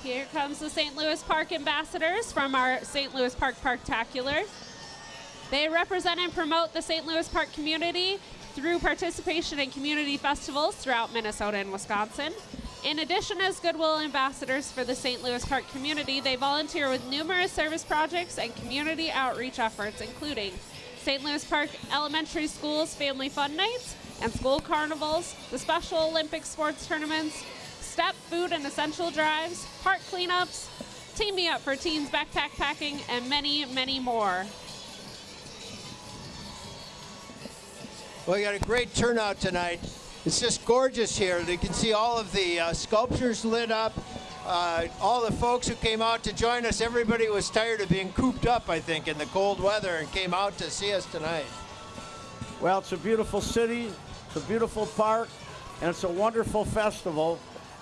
Here comes the St. Louis Park ambassadors from our St. Louis Park Parktacular. They represent and promote the St. Louis Park community through participation in community festivals throughout Minnesota and Wisconsin. In addition, as Goodwill ambassadors for the St. Louis Park community, they volunteer with numerous service projects and community outreach efforts, including St. Louis Park Elementary School's Family Fun Nights and school carnivals, the Special Olympic sports tournaments, step food and essential drives, park cleanups, Team Me Up for Teens backpack packing, and many, many more. Well, you got a great turnout tonight. It's just gorgeous here. You can see all of the uh, sculptures lit up. Uh, all the folks who came out to join us, everybody was tired of being cooped up, I think, in the cold weather and came out to see us tonight. Well, it's a beautiful city, it's a beautiful park, and it's a wonderful festival.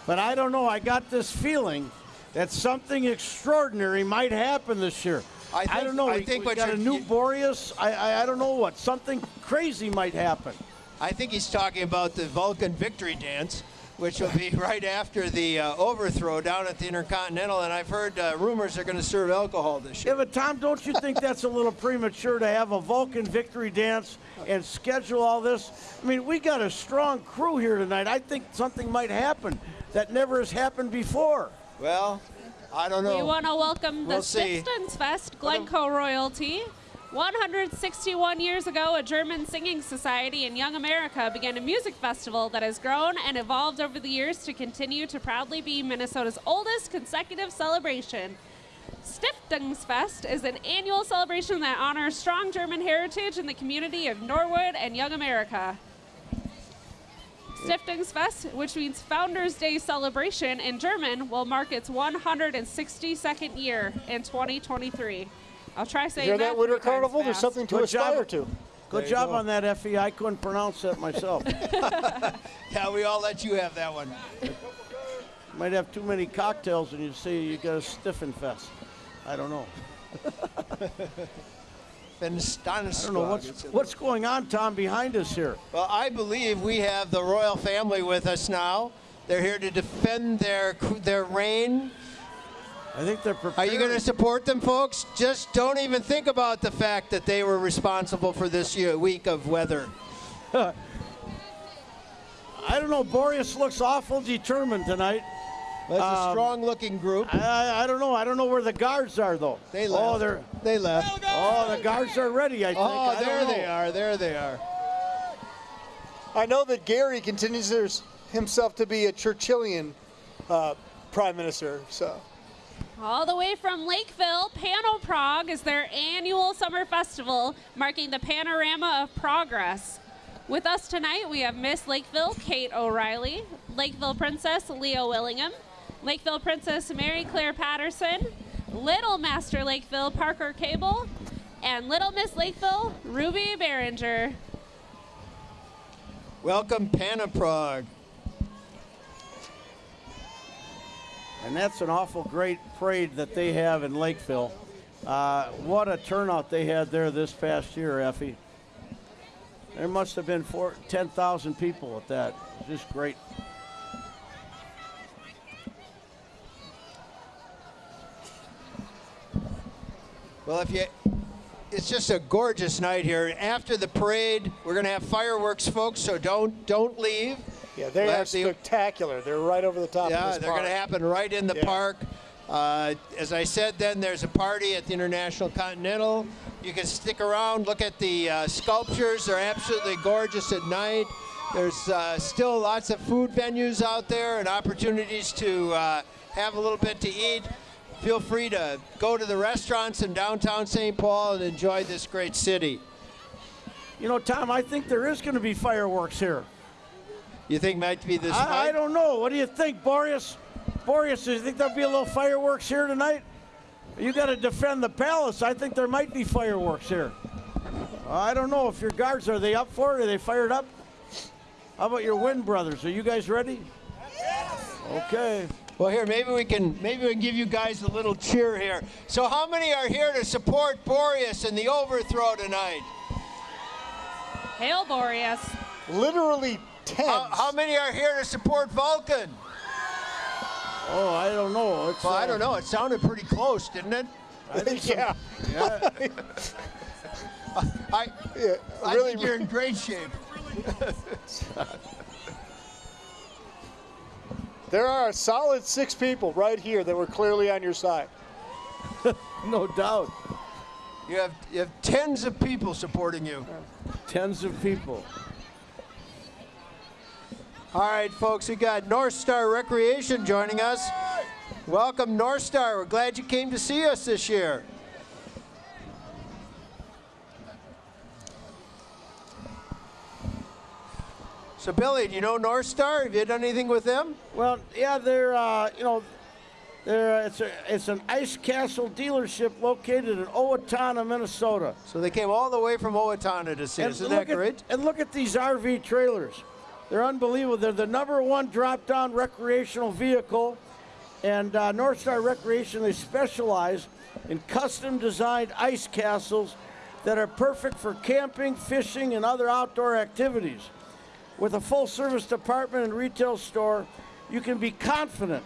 But I don't know, I got this feeling that something extraordinary might happen this year. I think- don't know. I we, think we got a new you- Boreas. I, I I don't know what. Something crazy might happen. I think he's talking about the Vulcan Victory Dance. which will be right after the uh, overthrow down at the Intercontinental. And I've heard uh, rumors they're going to serve alcohol this year. Yeah, but Tom, don't you think that's a little premature to have a Vulcan victory dance and schedule all this? I mean, we got a strong crew here tonight. I think something might happen that never has happened before. Well, I don't know. We want to welcome the We'll see. Fest Glencoe royalty. 161 years ago, a German singing society in Young America began a music festival that has grown and evolved over the years to continue to proudly be Minnesota's oldest consecutive celebration. Stiftungsfest is an annual celebration that honors strong German heritage in the community of Norwood and Young America. Stiftungsfest, which means Founders Day celebration in German, will mark its 162nd year in 2023. I'll try saying Hear that. that, Winter three times Carnival? There's something to Good aspire job. to. Good you job go. on that, Effie. I couldn't pronounce that myself. Yeah, we all let you have that one. Might have too many cocktails and you say you got a stiffen fest. I don't know. Been astonished. I don't know what's what's going on, Tom, behind us here. Well, I believe we have the royal family with us now. They're here to defend their their reign. I think they're prepared. Are you going to support them, folks? Just don't even think about the fact that they were responsible for this year, week of weather. I don't know. Boreas looks awful determined tonight. That's a Um, strong-looking group. I, I don't know. I don't know where the guards are though. They left. Oh, they're. They left. Oh, the guards are ready. I think. Oh, I there they are. There they are. I know that Gary continues himself to be a Churchillian uh, prime minister. So All the way from Lakeville, Pan-O-Prog is their annual summer festival marking the panorama of progress. With us tonight, we have Miss Lakeville, Kate O'Reilly, Lakeville Princess, Leo Willingham, Lakeville Princess, Mary Claire Patterson, Little Master Lakeville, Parker Cable, and Little Miss Lakeville, Ruby Behringer. Welcome, Pan-O-Prog. And that's an awful great parade that they have in Lakeville. Uh, what a turnout they had there this past year, Effie. There must have been 10,000 people at that. Just great. Well, if you, it's just a gorgeous night here. After the parade, we're going to have fireworks, folks. So don't don't leave. yeah, they Let are the- spectacular. They're right over the top of Yeah, they're going to happen right in the Yeah. park. Uh, as I said, then there's a party at the International Continental. You can stick around, look at the uh, sculptures. They're absolutely gorgeous at night. There's uh, still lots of food venues out there and opportunities to uh, have a little bit to eat. Feel free to go to the restaurants in downtown St. Paul and enjoy this great city. You know, Tom, I think there is going to be fireworks here. You think might be this I, I don't know. What do you think, Boreas? Boreas, do you think there'll be a little fireworks here tonight? You got to defend the palace. I think there might be fireworks here. I don't know if your guards are they up for it? Are they fired up? How about your Wind brothers? Are you guys ready? Okay. Well, here maybe we can maybe we can give you guys a little cheer here. So, how many are here to support Boreas in the overthrow tonight? Hail Boreas. Literally tens. How, how many are here to support Vulcan? Oh, I don't know. It's, Well, I uh, don't know. It sounded pretty close, didn't it? I yeah, I yeah, I really. think you're in great shape. There are a solid six people right here that were clearly on your side. No doubt. You have you have tens of people supporting you. Tens of people. All right, folks, we got North Star Recreation joining us. Welcome, North Star. We're glad you came to see us this year. So, Billy, do you know North Star? Have you done anything with them? Well, yeah, they're uh, you know, they're uh, it's a it's an ice castle dealership located in Owatonna, Minnesota. So they came all the way from Owatonna to see us. Isn't that great? At, and look at these RV trailers. They're unbelievable. They're the number one drop-down recreational vehicle. And uh, North Star Recreation, they specialize in custom-designed ice castles that are perfect for camping, fishing, and other outdoor activities. With a full service department and retail store, you can be confident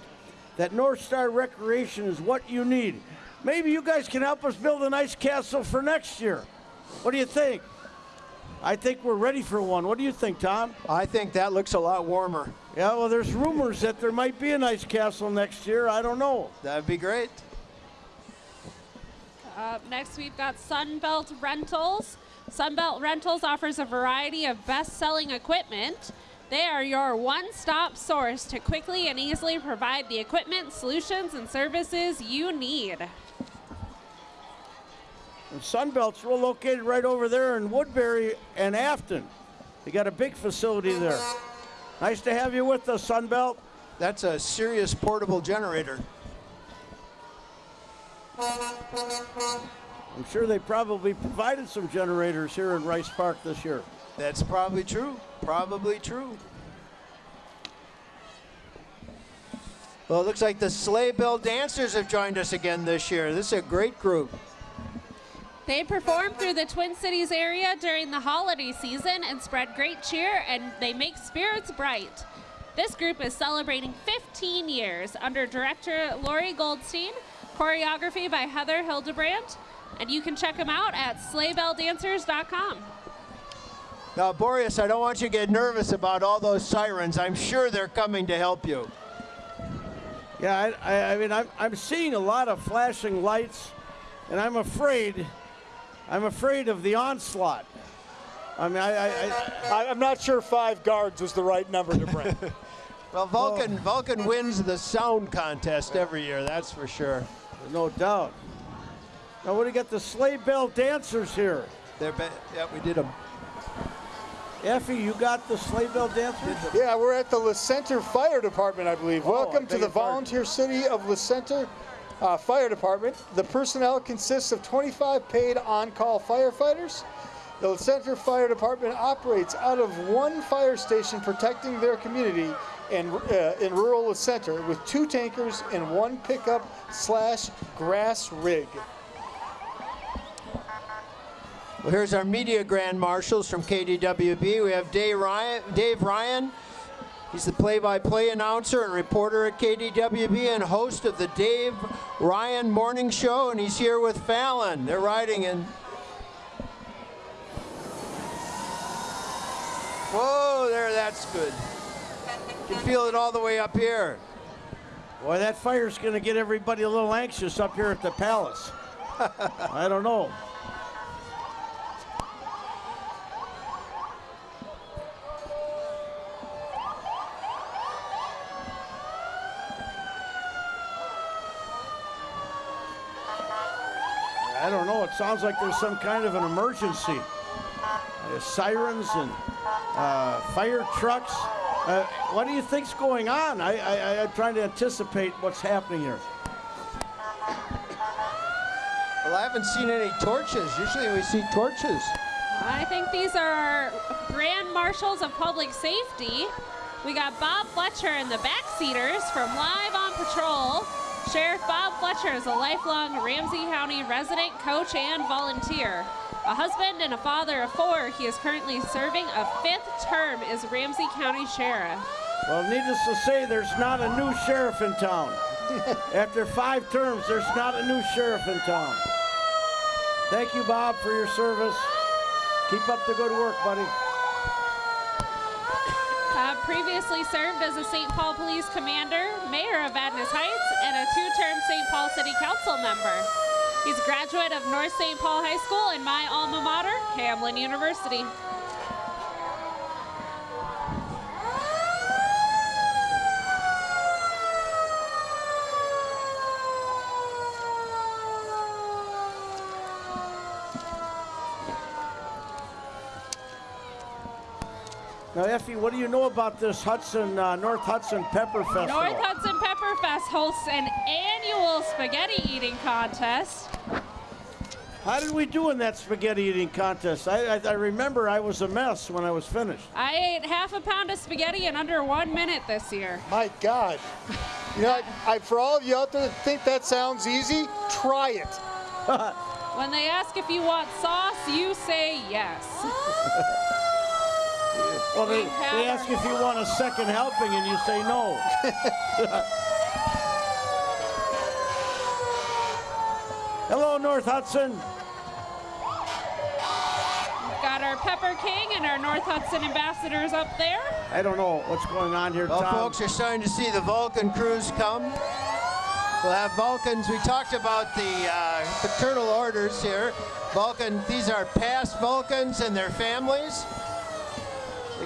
that North Star Recreation is what you need. Maybe you guys can help us build an ice castle for next year. What do you think? I think we're ready for one. What do you think, Tom? I think that looks a lot warmer. Yeah, well, there's rumors that there might be an ice castle next year. I don't know. That'd be great. Up next, we've got Sunbelt Rentals. Sunbelt Rentals offers a variety of best selling equipment. They are your one stop source to quickly and easily provide the equipment, solutions, and services you need. And Sunbelt's real located right over there in Woodbury and Afton. They got a big facility there. Nice to have you with us, Sunbelt. That's a serious portable generator. I'm sure they probably provided some generators here in Rice Park this year. That's probably true. Probably true. Well, it looks like the Sleigh Bell Dancers have joined us again this year. This is a great group. They perform through the Twin Cities area during the holiday season and spread great cheer and they make spirits bright. This group is celebrating 15 years under director Lori Goldstein, choreography by Heather Hildebrandt, and you can check them out at sleighbelldancers.com. Now, Boreas, I don't want you to get nervous about all those sirens. I'm sure they're coming to help you. Yeah, I, I, I mean, I'm, I'm seeing a lot of flashing lights, and I'm afraid, I'm afraid of the onslaught. I mean, I, I, I, I- I'm not sure five guards was the right number to bring. Well, Vulcan, Vulcan wins the sound contest every year, that's for sure. no doubt. Now, what do you got the sleigh bell dancers here? They're be- yeah, we did them. Effie, you got the sleigh bell dancers? yeah, we're at the La Center Fire Department, I believe. Oh, Welcome I to the your pardon. volunteer city of La Center uh, Fire Department. The personnel consists of 25 paid on-call firefighters. The La Center Fire Department operates out of one fire station protecting their community in, uh, in rural La Center with two tankers and one pickup slash grass rig. Well, here's our media grand marshals from KDWB. We have Dave Ryan. Dave Ryan. He's the play-by-play announcer and reporter at KDWB and host of the Dave Ryan Morning Show, and he's here with Fallon. They're riding in. Whoa, there, that's good. You can feel it all the way up here. Boy, that fire's going to get everybody a little anxious up here at the palace. I don't know. I don't know. It sounds like there's some kind of an emergency. Uh, sirens and uh, fire trucks. Uh, what do you think's going on? I, I, I'm trying to anticipate what's happening here. Well, I haven't seen any torches. Usually we see torches. I think these are our Grand Marshals of Public Safety. We got Bob Fletcher and the backseaters from Live on Patrol. Sheriff Bob Fletcher is a lifelong Ramsey County resident, coach, and volunteer. A husband and a father of four, he is currently serving a fifth term as Ramsey County Sheriff. Well, needless to say, there's not a new sheriff in town. After five terms, there's not a new sheriff in town. Thank you, Bob, for your service. Keep up the good work, buddy. Previously served as a St. Paul Police Commander, Mayor of Adnes Heights, and a two-term St. Paul City Council member. He's a graduate of North St. Paul High School and my alma mater, Hamline University. Now, Effie, what do you know about this Hudson, uh, North Hudson Pepper Festival? North Hudson Pepper Fest hosts an annual spaghetti eating contest. How did we do in that spaghetti eating contest? I, I, I remember I was a mess when I was finished. I ate half a pound of spaghetti in under one minute this year. My God. You know, I, I, for all of you out there that think that sounds easy, try it. When they ask if you want sauce, you say yes. Well, they, they ask if you want a second helping and you say no. Hello, North Hudson. We've Got our Pepper King and our North Hudson ambassadors up there. I don't know what's going on here, Well, Tom. folks are starting to see the Vulcan crews come. We'll have Vulcans. We talked about the uh, fraternal orders here. Vulcan, these are past Vulcans and their families.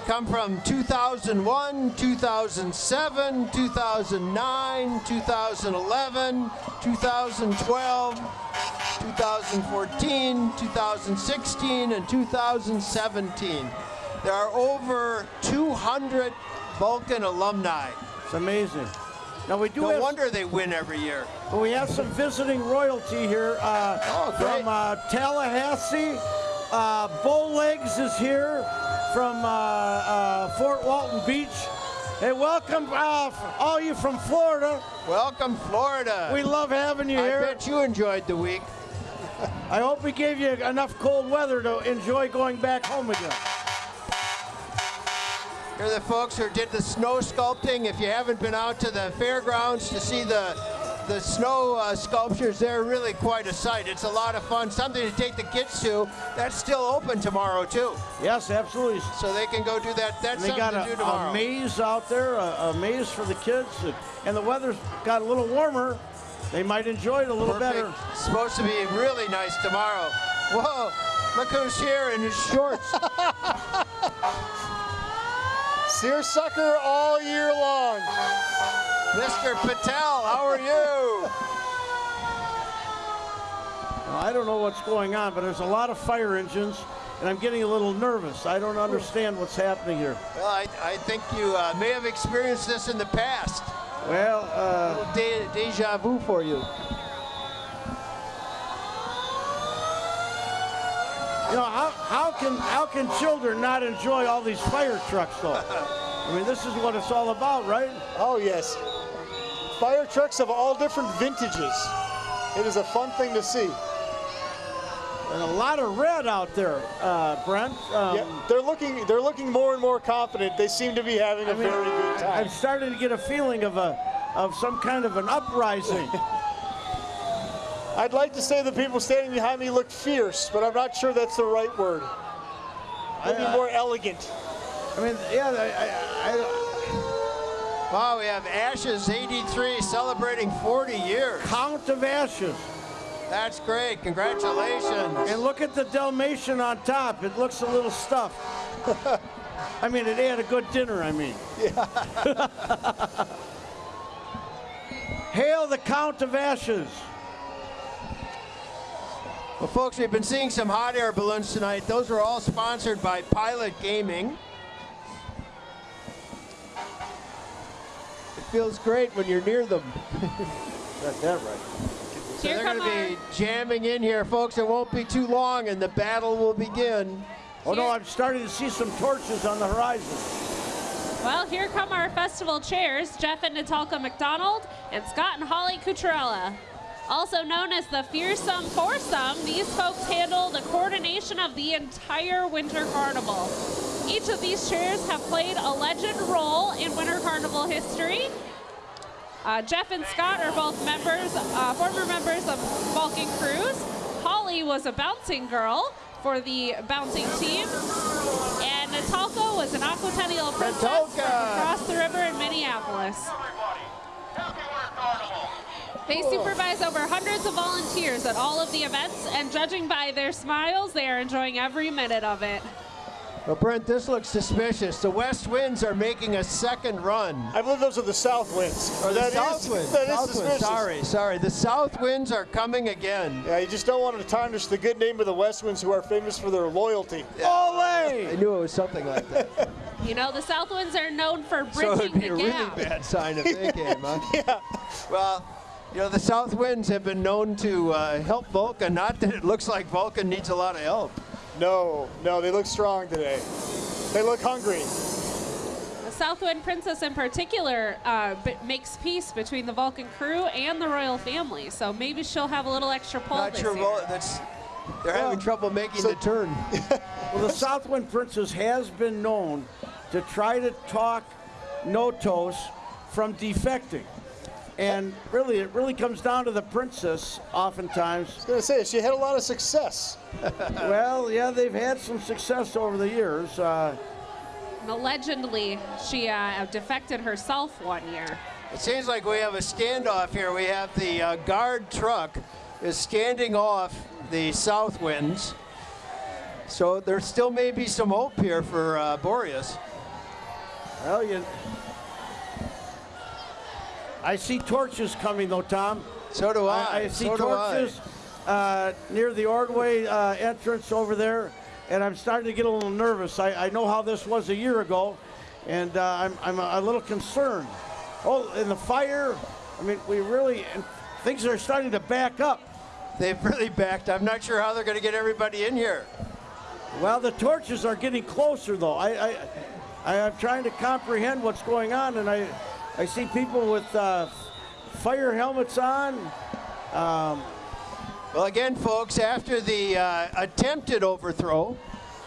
Come from 2001, 2007, 2009, 2011, 2012, 2014, 2016, and 2017. There are over 200 Vulcan alumni. It's amazing. Now we do No have, wonder they win every year. we have some visiting royalty here uh, Oh, from uh, Tallahassee. Uh, Bowlegs is here from uh, uh, Fort Walton Beach. Hey, welcome, uh, all you from Florida. Welcome, Florida. We love having you I here. I bet you enjoyed the week. I hope we gave you enough cold weather to enjoy going back home again. Here are the folks who did the snow sculpting. If you haven't been out to the fairgrounds to see the the snow uh, sculptures, they're really quite a sight. It's a lot of fun. Something to take the kids to. That's still open tomorrow too, Yes, absolutely. so they can go do that. That's they something got to do a, tomorrow. a maze out there, a, a maze for the kids, and the weather's got a little warmer. They might enjoy it a little Perfect. better. It's supposed to be really nice tomorrow. Whoa! Look who's here in his shorts. Seersucker all year long. Mr. Patel, how are you? Now, I don't know what's going on, but there's a lot of fire engines, and I'm getting a little nervous. I don't understand what's happening here. Well, I, I think you uh, may have experienced this in the past. Well, uh, De- deja vu for you. You know, how, how can how can children not enjoy all these fire trucks, though? I mean, this is what it's all about, right? Oh, yes. Fire trucks of all different vintages. It is a fun thing to see. And a lot of red out there, uh, Brent. Um, Yeah, they're looking they're looking more and more confident. They seem to be having a I mean, very good time. I'm starting to get a feeling of a of some kind of an uprising. I'd like to say the people standing behind me look fierce, but I'm not sure that's the right word. Maybe I- more elegant. I mean, yeah, I, I, I, Wow, we have Ashes 83 celebrating 40 years. Count of Ashes. That's great. Congratulations. And look at the Dalmatian on top. It looks a little stuffed. I mean, it had a good dinner, I mean. Yeah. Hail the Count of Ashes. Well, folks, we've been seeing some hot air balloons tonight. Those are all sponsored by Pilot Gaming. It feels great when you're near them. Got that right. So Here they're going to be jamming in here, folks. It won't be too long, and the battle will begin. Oh no, I'm starting to see some torches on the horizon. Well, here come our festival chairs, Jeff and Natalka McDonald and Scott and Holly Cucharella. Also known as the Fearsome Foursome, these folks handle the coordination of the entire Winter Carnival. Each of these chairs have played a legend role in Winter Carnival history. Uh, Jeff and Scott are both members, uh, former members of Vulcan Cruise. Holly was a bouncing girl for the bouncing team. And Natalka was an Aquatennial princess from Natalka. across the river in Minneapolis. They supervise over hundreds of volunteers at all of the events, and judging by their smiles, they are enjoying every minute of it. Well, Brent, this looks suspicious. The West Winds are making a second run. I believe those are the south winds. Or the That is- South Winds. that is South winds. suspicious. Sorry, sorry. The South Winds are coming again. Yeah, you just don't want to tarnish the good name of the West Winds, who are famous for their loyalty. I Ole! knew it was something like that. You know, the South Winds are known for so bridging it'd be the a really bad sign if they came, huh? yeah. Well, you know, the South Winds have been known to uh, help Vulcan. Not that it looks like Vulcan needs a lot of help. No, no, they look strong today. They look hungry. The Southwind Princess, in particular, uh, b- makes peace between the Vulcan crew and the royal family. So maybe she'll have a little extra pull Not this sure. year. That's They're having trouble making the turn. Well, the Southwind Princess has been known to try to talk Notos from defecting. And really, it really comes down to the princess oftentimes. I was gonna say she had a lot of success. Well, yeah, they've had some success over the years. Uh, And Allegedly, she uh, defected herself one year. It seems like we have a standoff here. We have the uh, guard truck is standing off the south winds. So there still may be some hope here for uh, Boreas. well, you. I see torches coming though, Tom. So do I. I, I see so torches uh, near the Ordway uh, entrance over there, and I'm starting to get a little nervous. I, I know how this was a year ago, and uh, I'm, I'm a, a little concerned. Oh, and the fire, I mean, we really, and things are starting to back up. They've really backed. I'm not sure how they're going to get everybody in here. Well, the torches are getting closer, though. I, I, I am trying to comprehend what's going on, and I, I see people with uh, fire helmets on. Um, Well, again, folks, after the uh, attempted overthrow,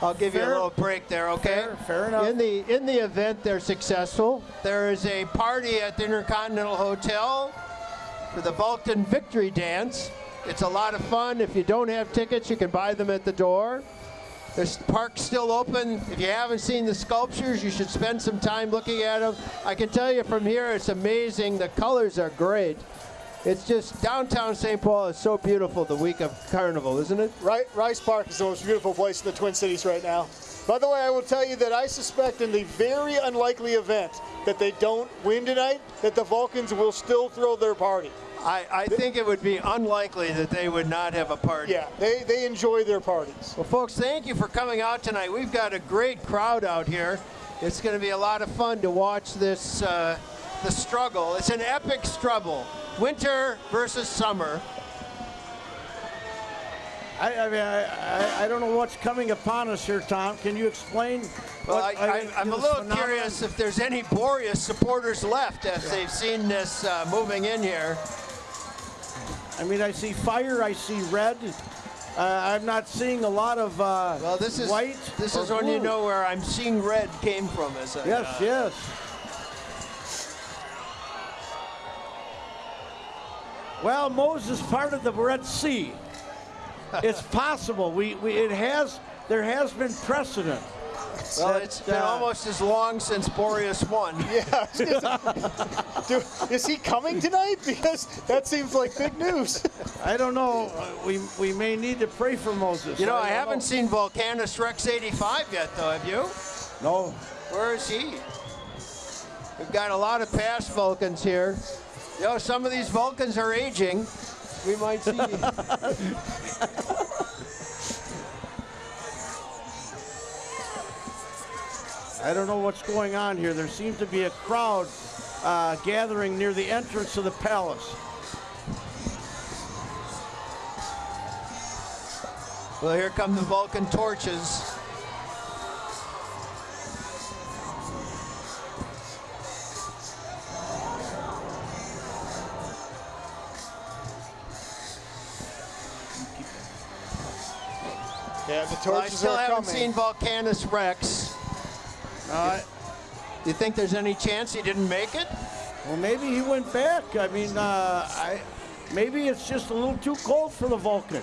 I'll give you a little break there, okay? Fair- fair enough. In the in the event they're successful, there is a party at the Intercontinental Hotel for the Vulcan Victory Dance. It's a lot of fun. If you don't have tickets, you can buy them at the door. The park's still open. If you haven't seen the sculptures, you should spend some time looking at them. I can tell you from here, it's amazing. The colors are great. It's just downtown St. Paul is so beautiful the week of Carnival, isn't it? Right, Rice Park is the most beautiful place in the Twin Cities right now. By the way, I will tell you that I suspect in the very unlikely event that they don't win tonight, that the Vulcans will still throw their party. I, I think it would be unlikely that they would not have a party. Yeah, they, they enjoy their parties. Well, folks, thank you for coming out tonight. We've got a great crowd out here. It's going to be a lot of fun to watch this uh, the struggle. It's an epic struggle, winter versus summer. I, I mean, I, I, I don't know what's coming upon us here, Tom. Can you explain? Well, what- I, I, I'm a little phenomenon? curious if there's any Boreas supporters left as they've seen this uh, moving in here. I mean, I see fire. I see red. Uh, I'm not seeing a lot of uh, Well, this is white. This is when you know where I'm seeing red came from. As a, Yes, uh, yes. Well, Moses part of the Red Sea. It's possible. We, we it has there has been precedent. Well, that, it's been uh, almost as long since Boreas won. Yeah. Dude, is he coming tonight? Because that seems like big news. I don't know. Uh, We we may need to pray for Moses. You know, I don't haven't seen Vulcanus Rex 85 yet, though. Have you? No. Where is he? We've got a lot of past Vulcans here. You know, some of these Vulcans are aging. We might see. I don't know what's going on here. There seems to be a crowd uh, gathering near the entrance of the palace. well, here come the Vulcan torches. Yeah, the Well, I still are haven't coming. seen Vulcanus Rex. Uh, Do you think there's any chance he didn't make it? well, maybe he went back. I mean, uh, I maybe it's just a little too cold for the Vulcan.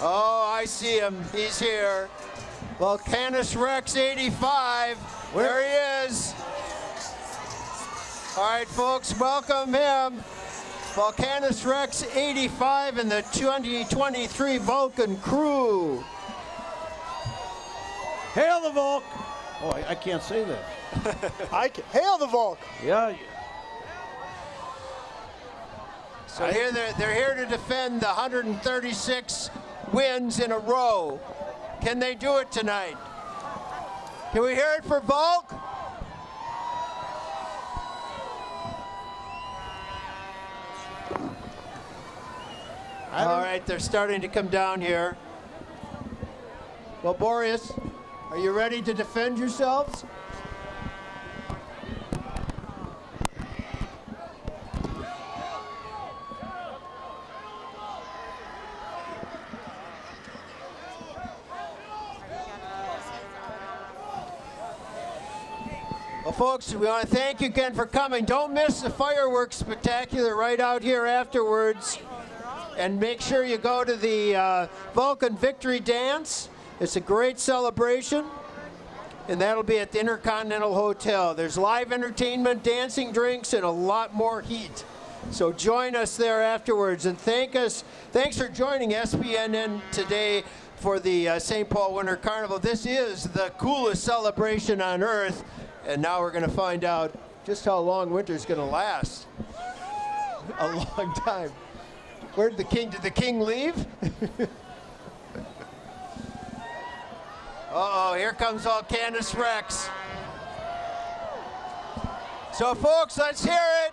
Oh, I see him. He's here. Vulcanus Rex 85. There he is. All right, folks, welcome him. Vulcanus Rex 85 and the 2023 Vulcan crew. Hail the Vulc! Oh, I, I can't say that. I can, hail the Vulc! Yeah. So here they're, they're here to defend the 136 wins in a row. Can they do it tonight? Can we hear it for Volk? All right, they're starting to come down here. Well, Boreas, are you ready to defend yourselves? folks, we want to thank you again for coming. Don't miss the fireworks spectacular right out here afterwards. And make sure you go to the uh, Vulcan Victory Dance. It's a great celebration. And that'll be at the Intercontinental Hotel. There's live entertainment, dancing, drinks, and a lot more heat. So join us there afterwards. And thank us, thanks for joining SPNN today for the uh, St. Paul Winter Carnival. This is the coolest celebration on earth. And now we're going to find out just how long winter's going to last. A long time. Where did the king, did the king leave? Uh-oh, here comes Vulcanus Rex. So folks, let's hear it.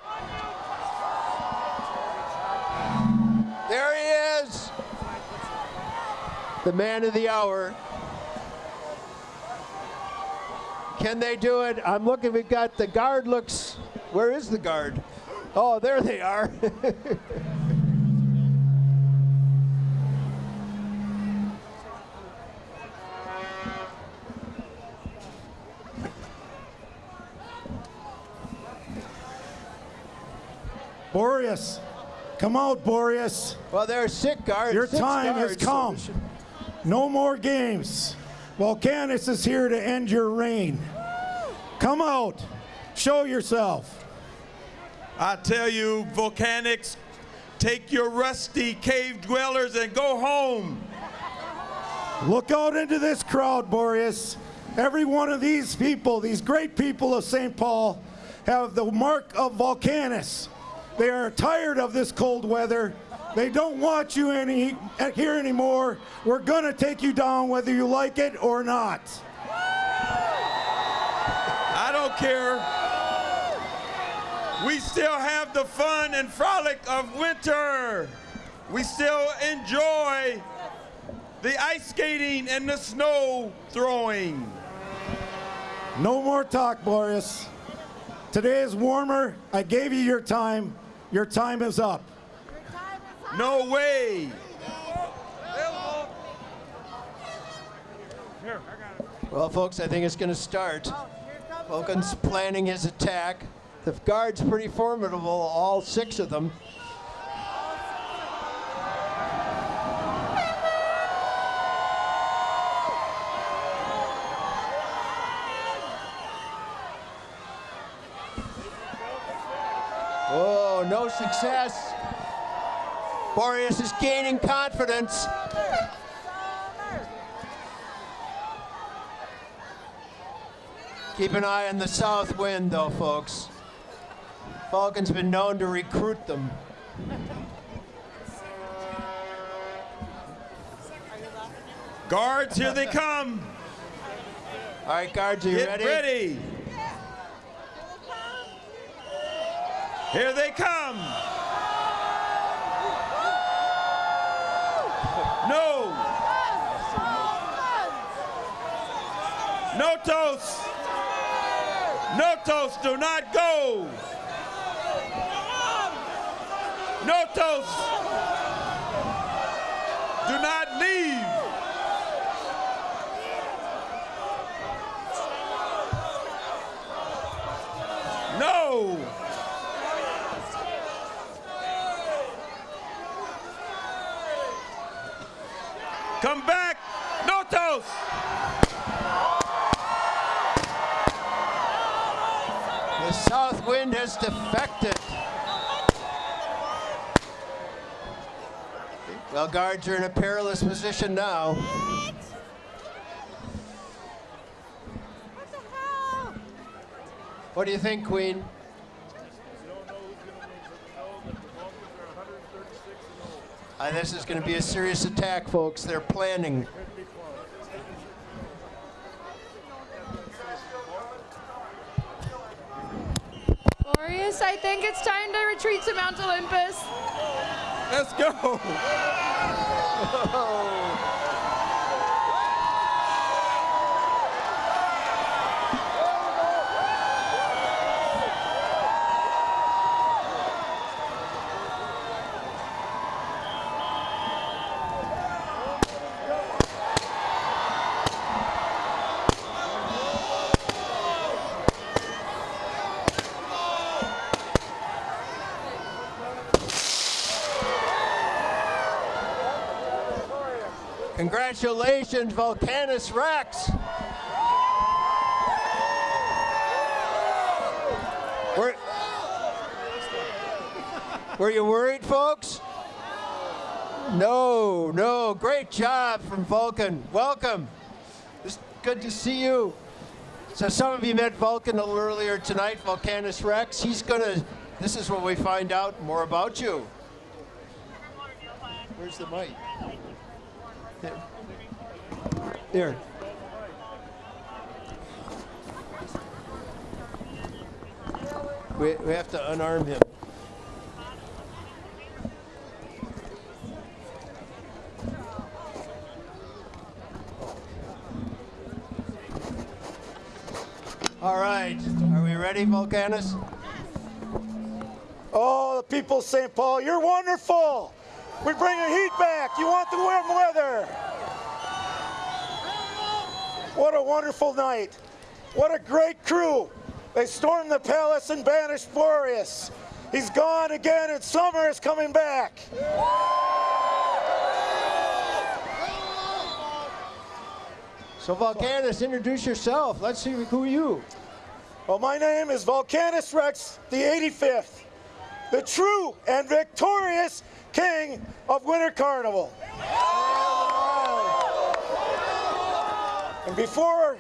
There he is. The man of the hour. Can they do it? I'm looking, we've got the guard looks, where is the guard? Oh, there they are. Boreas, come out, Boreas. well, they're sick guards. Your six time has guards, so come. we should- No more games. Vulcanus is here to end your reign. Come out. Show yourself. I tell you, Vulcanus, take your rusty cave dwellers and go home. Look out into this crowd, Boreas. Every one of these people, these great people of St. Paul, have the mark of Vulcanus. They are tired of this cold weather. They don't want you any here anymore. We're gonna take you down whether you like it or not. I don't care. We still have the fun and frolic of winter. We still enjoy the ice skating and the snow throwing. No more talk, Boreas. Today is warmer. I gave you your time. Your time is up. No way. Well, folks, I think it's going to start. Vulcan's planning his attack. The guard's pretty formidable, all six of them. Oh, no success. Boreas is gaining confidence. Keep an eye on the south wind, though, folks. Vulcan's been known to recruit them. Guards, here they come. All right, guards, are you Get ready? ready. Here they come. No. No toast. No toast. Do not go. No toast. Do not leave. No. Come back. No toast. The south wind has defected. Well, guards are in a perilous position now. What do you think, Queen? Uh, this is going to be a serious attack, folks. They're planning. Boreas, I think it's time to retreat to Mount Olympus. Let's go. Congratulations, Vulcanus Rex. Were, were you worried, folks? No, no. Great job from Vulcan. Welcome. It's good to see you. So some of you met Vulcan a little earlier tonight, Vulcanus Rex. He's gonna, this is when we find out more about you. Where's the mic? There. There. We, we have to unarm him. All right, are we ready, Vulcanus? Oh, the people of St. Paul, you're wonderful. We bring the heat back. You want the warm weather. What a wonderful night. What a great crew. They stormed the palace and banished Boreas. He's gone again and summer is coming back. So Vulcanus, introduce yourself. Let's see who are you. Well, my name is Vulcanus Rex, the 85th, the true and victorious king of Winter Carnival. And before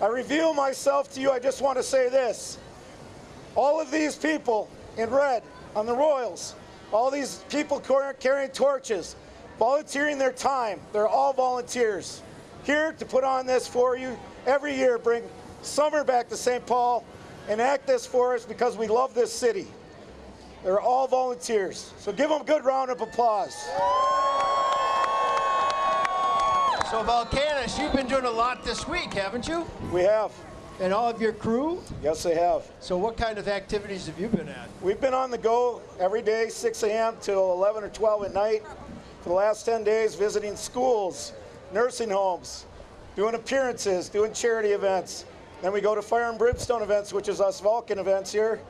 I reveal myself to you, I just want to say this. All of these people in red on the Royals, all these people carrying torches, volunteering their time, they're all volunteers here to put on this for you every year, bring summer back to St. Paul and act this for us because we love this city. They're all volunteers. So give them a good round of applause. So Vulcanus, you've been doing a lot this week, haven't you? We have. And all of your crew? Yes, they have. So what kind of activities have you been at? We've been on the go every day, 6 a.m. till 11 or 12 at night for the last 10 days, visiting schools, nursing homes, doing appearances, doing charity events. Then we go to fire and brimstone events, which is us Vulcan events here.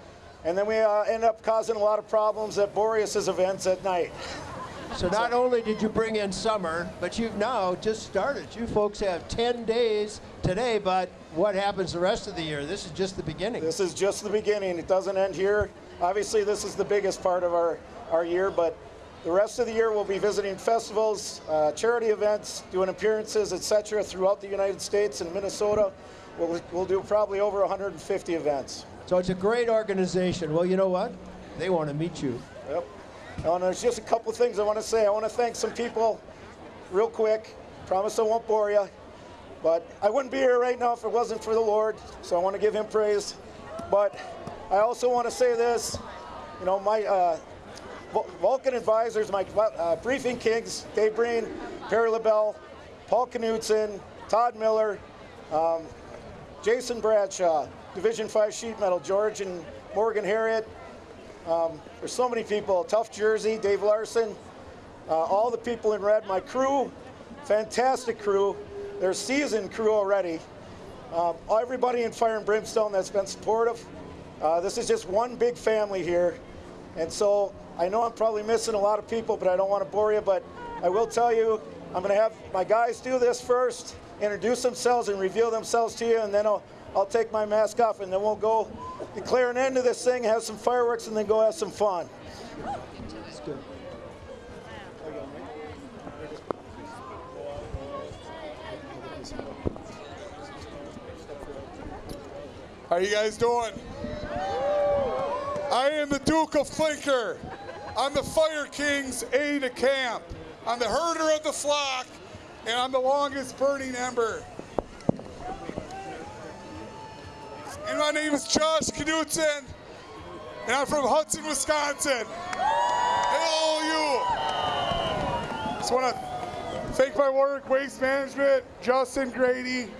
And then we uh, end up causing a lot of problems at Boreas's events at night. So not only did you bring in summer, but you've now just started. You folks have 10 days today, but what happens the rest of the year? This is just the beginning. This is just the beginning. It doesn't end here. Obviously, this is the biggest part of our, our year, but the rest of the year we'll be visiting festivals, uh, charity events, doing appearances, etc. throughout the United States and Minnesota. We'll, we'll do probably over 150 events. So it's a great organization. Well, you know what? They want to meet you. Yep. And there's just a couple of things I want to say. I want to thank some people real quick. Promise I won't bore you. But I wouldn't be here right now if it wasn't for the Lord. So I want to give him praise. But I also want to say this. You know, my uh, Vulcan advisors, my uh, briefing kings, Dave Breen, Perry LaBelle, Paul Knutson, Todd Miller, um, Jason Bradshaw, Division 5 sheet metal, George and Morgan Harriet. Um, there's so many people. Tough Jersey, Dave Larson, uh, all the people in red, my crew, fantastic crew. They're seasoned crew already. Um, everybody in Fire and Brimstone that's been supportive. Uh, this is just one big family here. And so I know I'm probably missing a lot of people, but I don't want to bore you. But I will tell you, I'm going to have my guys do this first, introduce themselves and reveal themselves to you, and then I'll, I'll take my mask off, and then we'll go declare an end to this thing, have some fireworks, and then go have some fun. How are you guys doing? I am the Duke of Clinker. I'm the Fire King's aide de camp. I'm the herder of the flock, and I'm the longest burning ember. And my name is Josh Knutson, and I'm from Hudson, Wisconsin. Hello, you. Just want to thank my work, Waste Management, Justin Grady,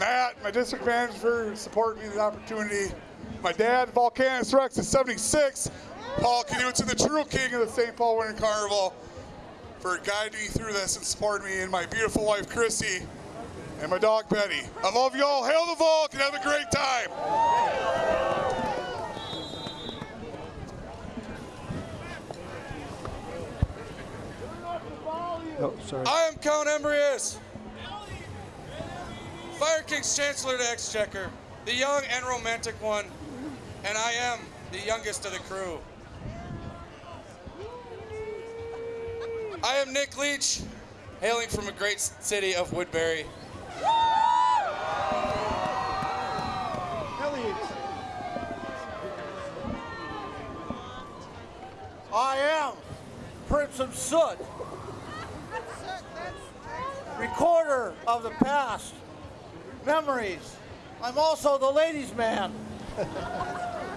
Matt, my district manager for supporting me the opportunity. My dad, Vulcanus Rex, is 76. Paul Knutson, the true king of the St. Paul Winter Carnival, for guiding me through this and supporting me, and my beautiful wife, Chrissy, and my dog, Betty. I love you all. Hail the Volk and have a great time. Oh, sorry. I am Count Embrius, Fire King's Chancellor to Exchequer, the young and romantic one, and I am the youngest of the crew. I am Nick Leach, hailing from a great city of Woodbury. I am Prince of Soot, recorder of the past, memories. I'm also the ladies' man.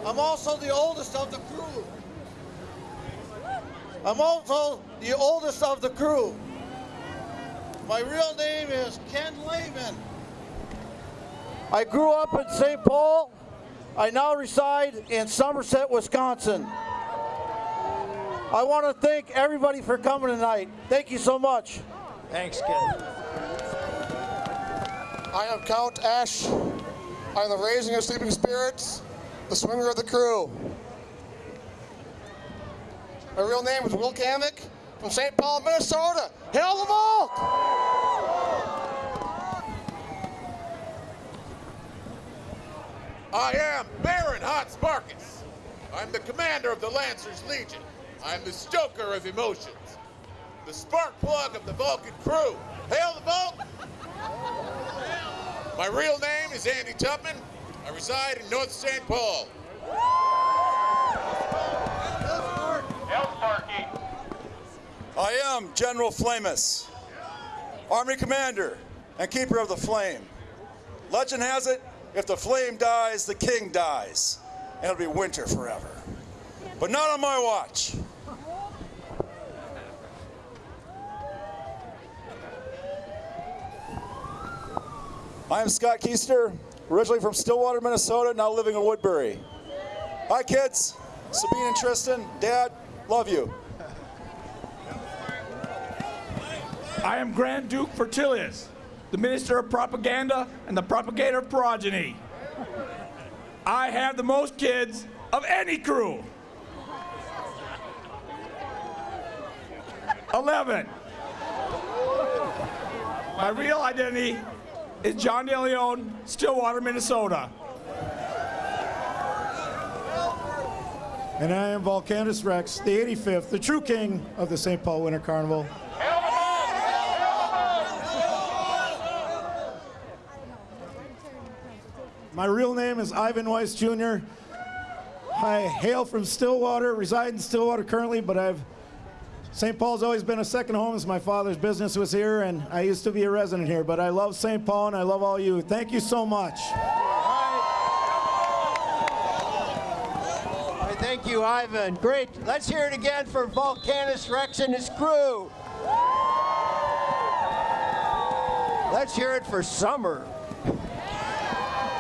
I'm also the oldest of the crew. I'm also the oldest of the crew. My real name is Ken Lehman. I grew up in St. Paul. I now reside in Somerset, Wisconsin. I want to thank everybody for coming tonight. Thank you so much. Thanks, Ken. I am Count Ash. I am the raising of sleeping spirits, the swinger of the crew. My real name is Will Kamek from St. Paul, Minnesota. Hail the Volk! I am Baron Hot Sparkus. I'm the commander of the Lancers Legion. I'm the stoker of emotions. The spark plug of the Vulcan crew. Hail the Vulcan! My real name is Andy Tubman. I reside in North St. Paul. I am General Flamus, Army Commander and Keeper of the Flame. Legend has it, if the flame dies, the king dies, and it'll be winter forever. But not on my watch. I am Scott Keister, originally from Stillwater, Minnesota, now living in Woodbury. Hi, kids. Sabine and Tristan, Dad, love you. I am Grand Duke Fertilius, the Minister of Propaganda and the propagator of progeny. I have the most kids of any crew. 11. My real identity is John DeLeon, Stillwater, Minnesota. And I am Vulcanus Rex, the 85th, the true king of the St. Paul Winter Carnival. My real name is Ivan Weiss Jr. I hail from Stillwater, reside in Stillwater currently, but I've St. Paul's always been a second home as my father's business was here, and I used to be a resident here. But I love St. Paul, and I love all you. Thank you so much. Thank you, Ivan. Great. Let's hear it again for Vulcanus Rex and his crew. Let's hear it for Summer.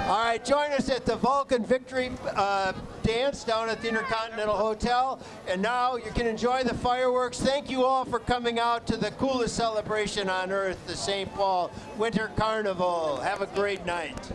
All right, join us at the Vulcan Victory uh, Dance down at the Intercontinental Hotel. And now you can enjoy the fireworks. Thank you all for coming out to the coolest celebration on earth, the St. Paul Winter Carnival. Have a great night.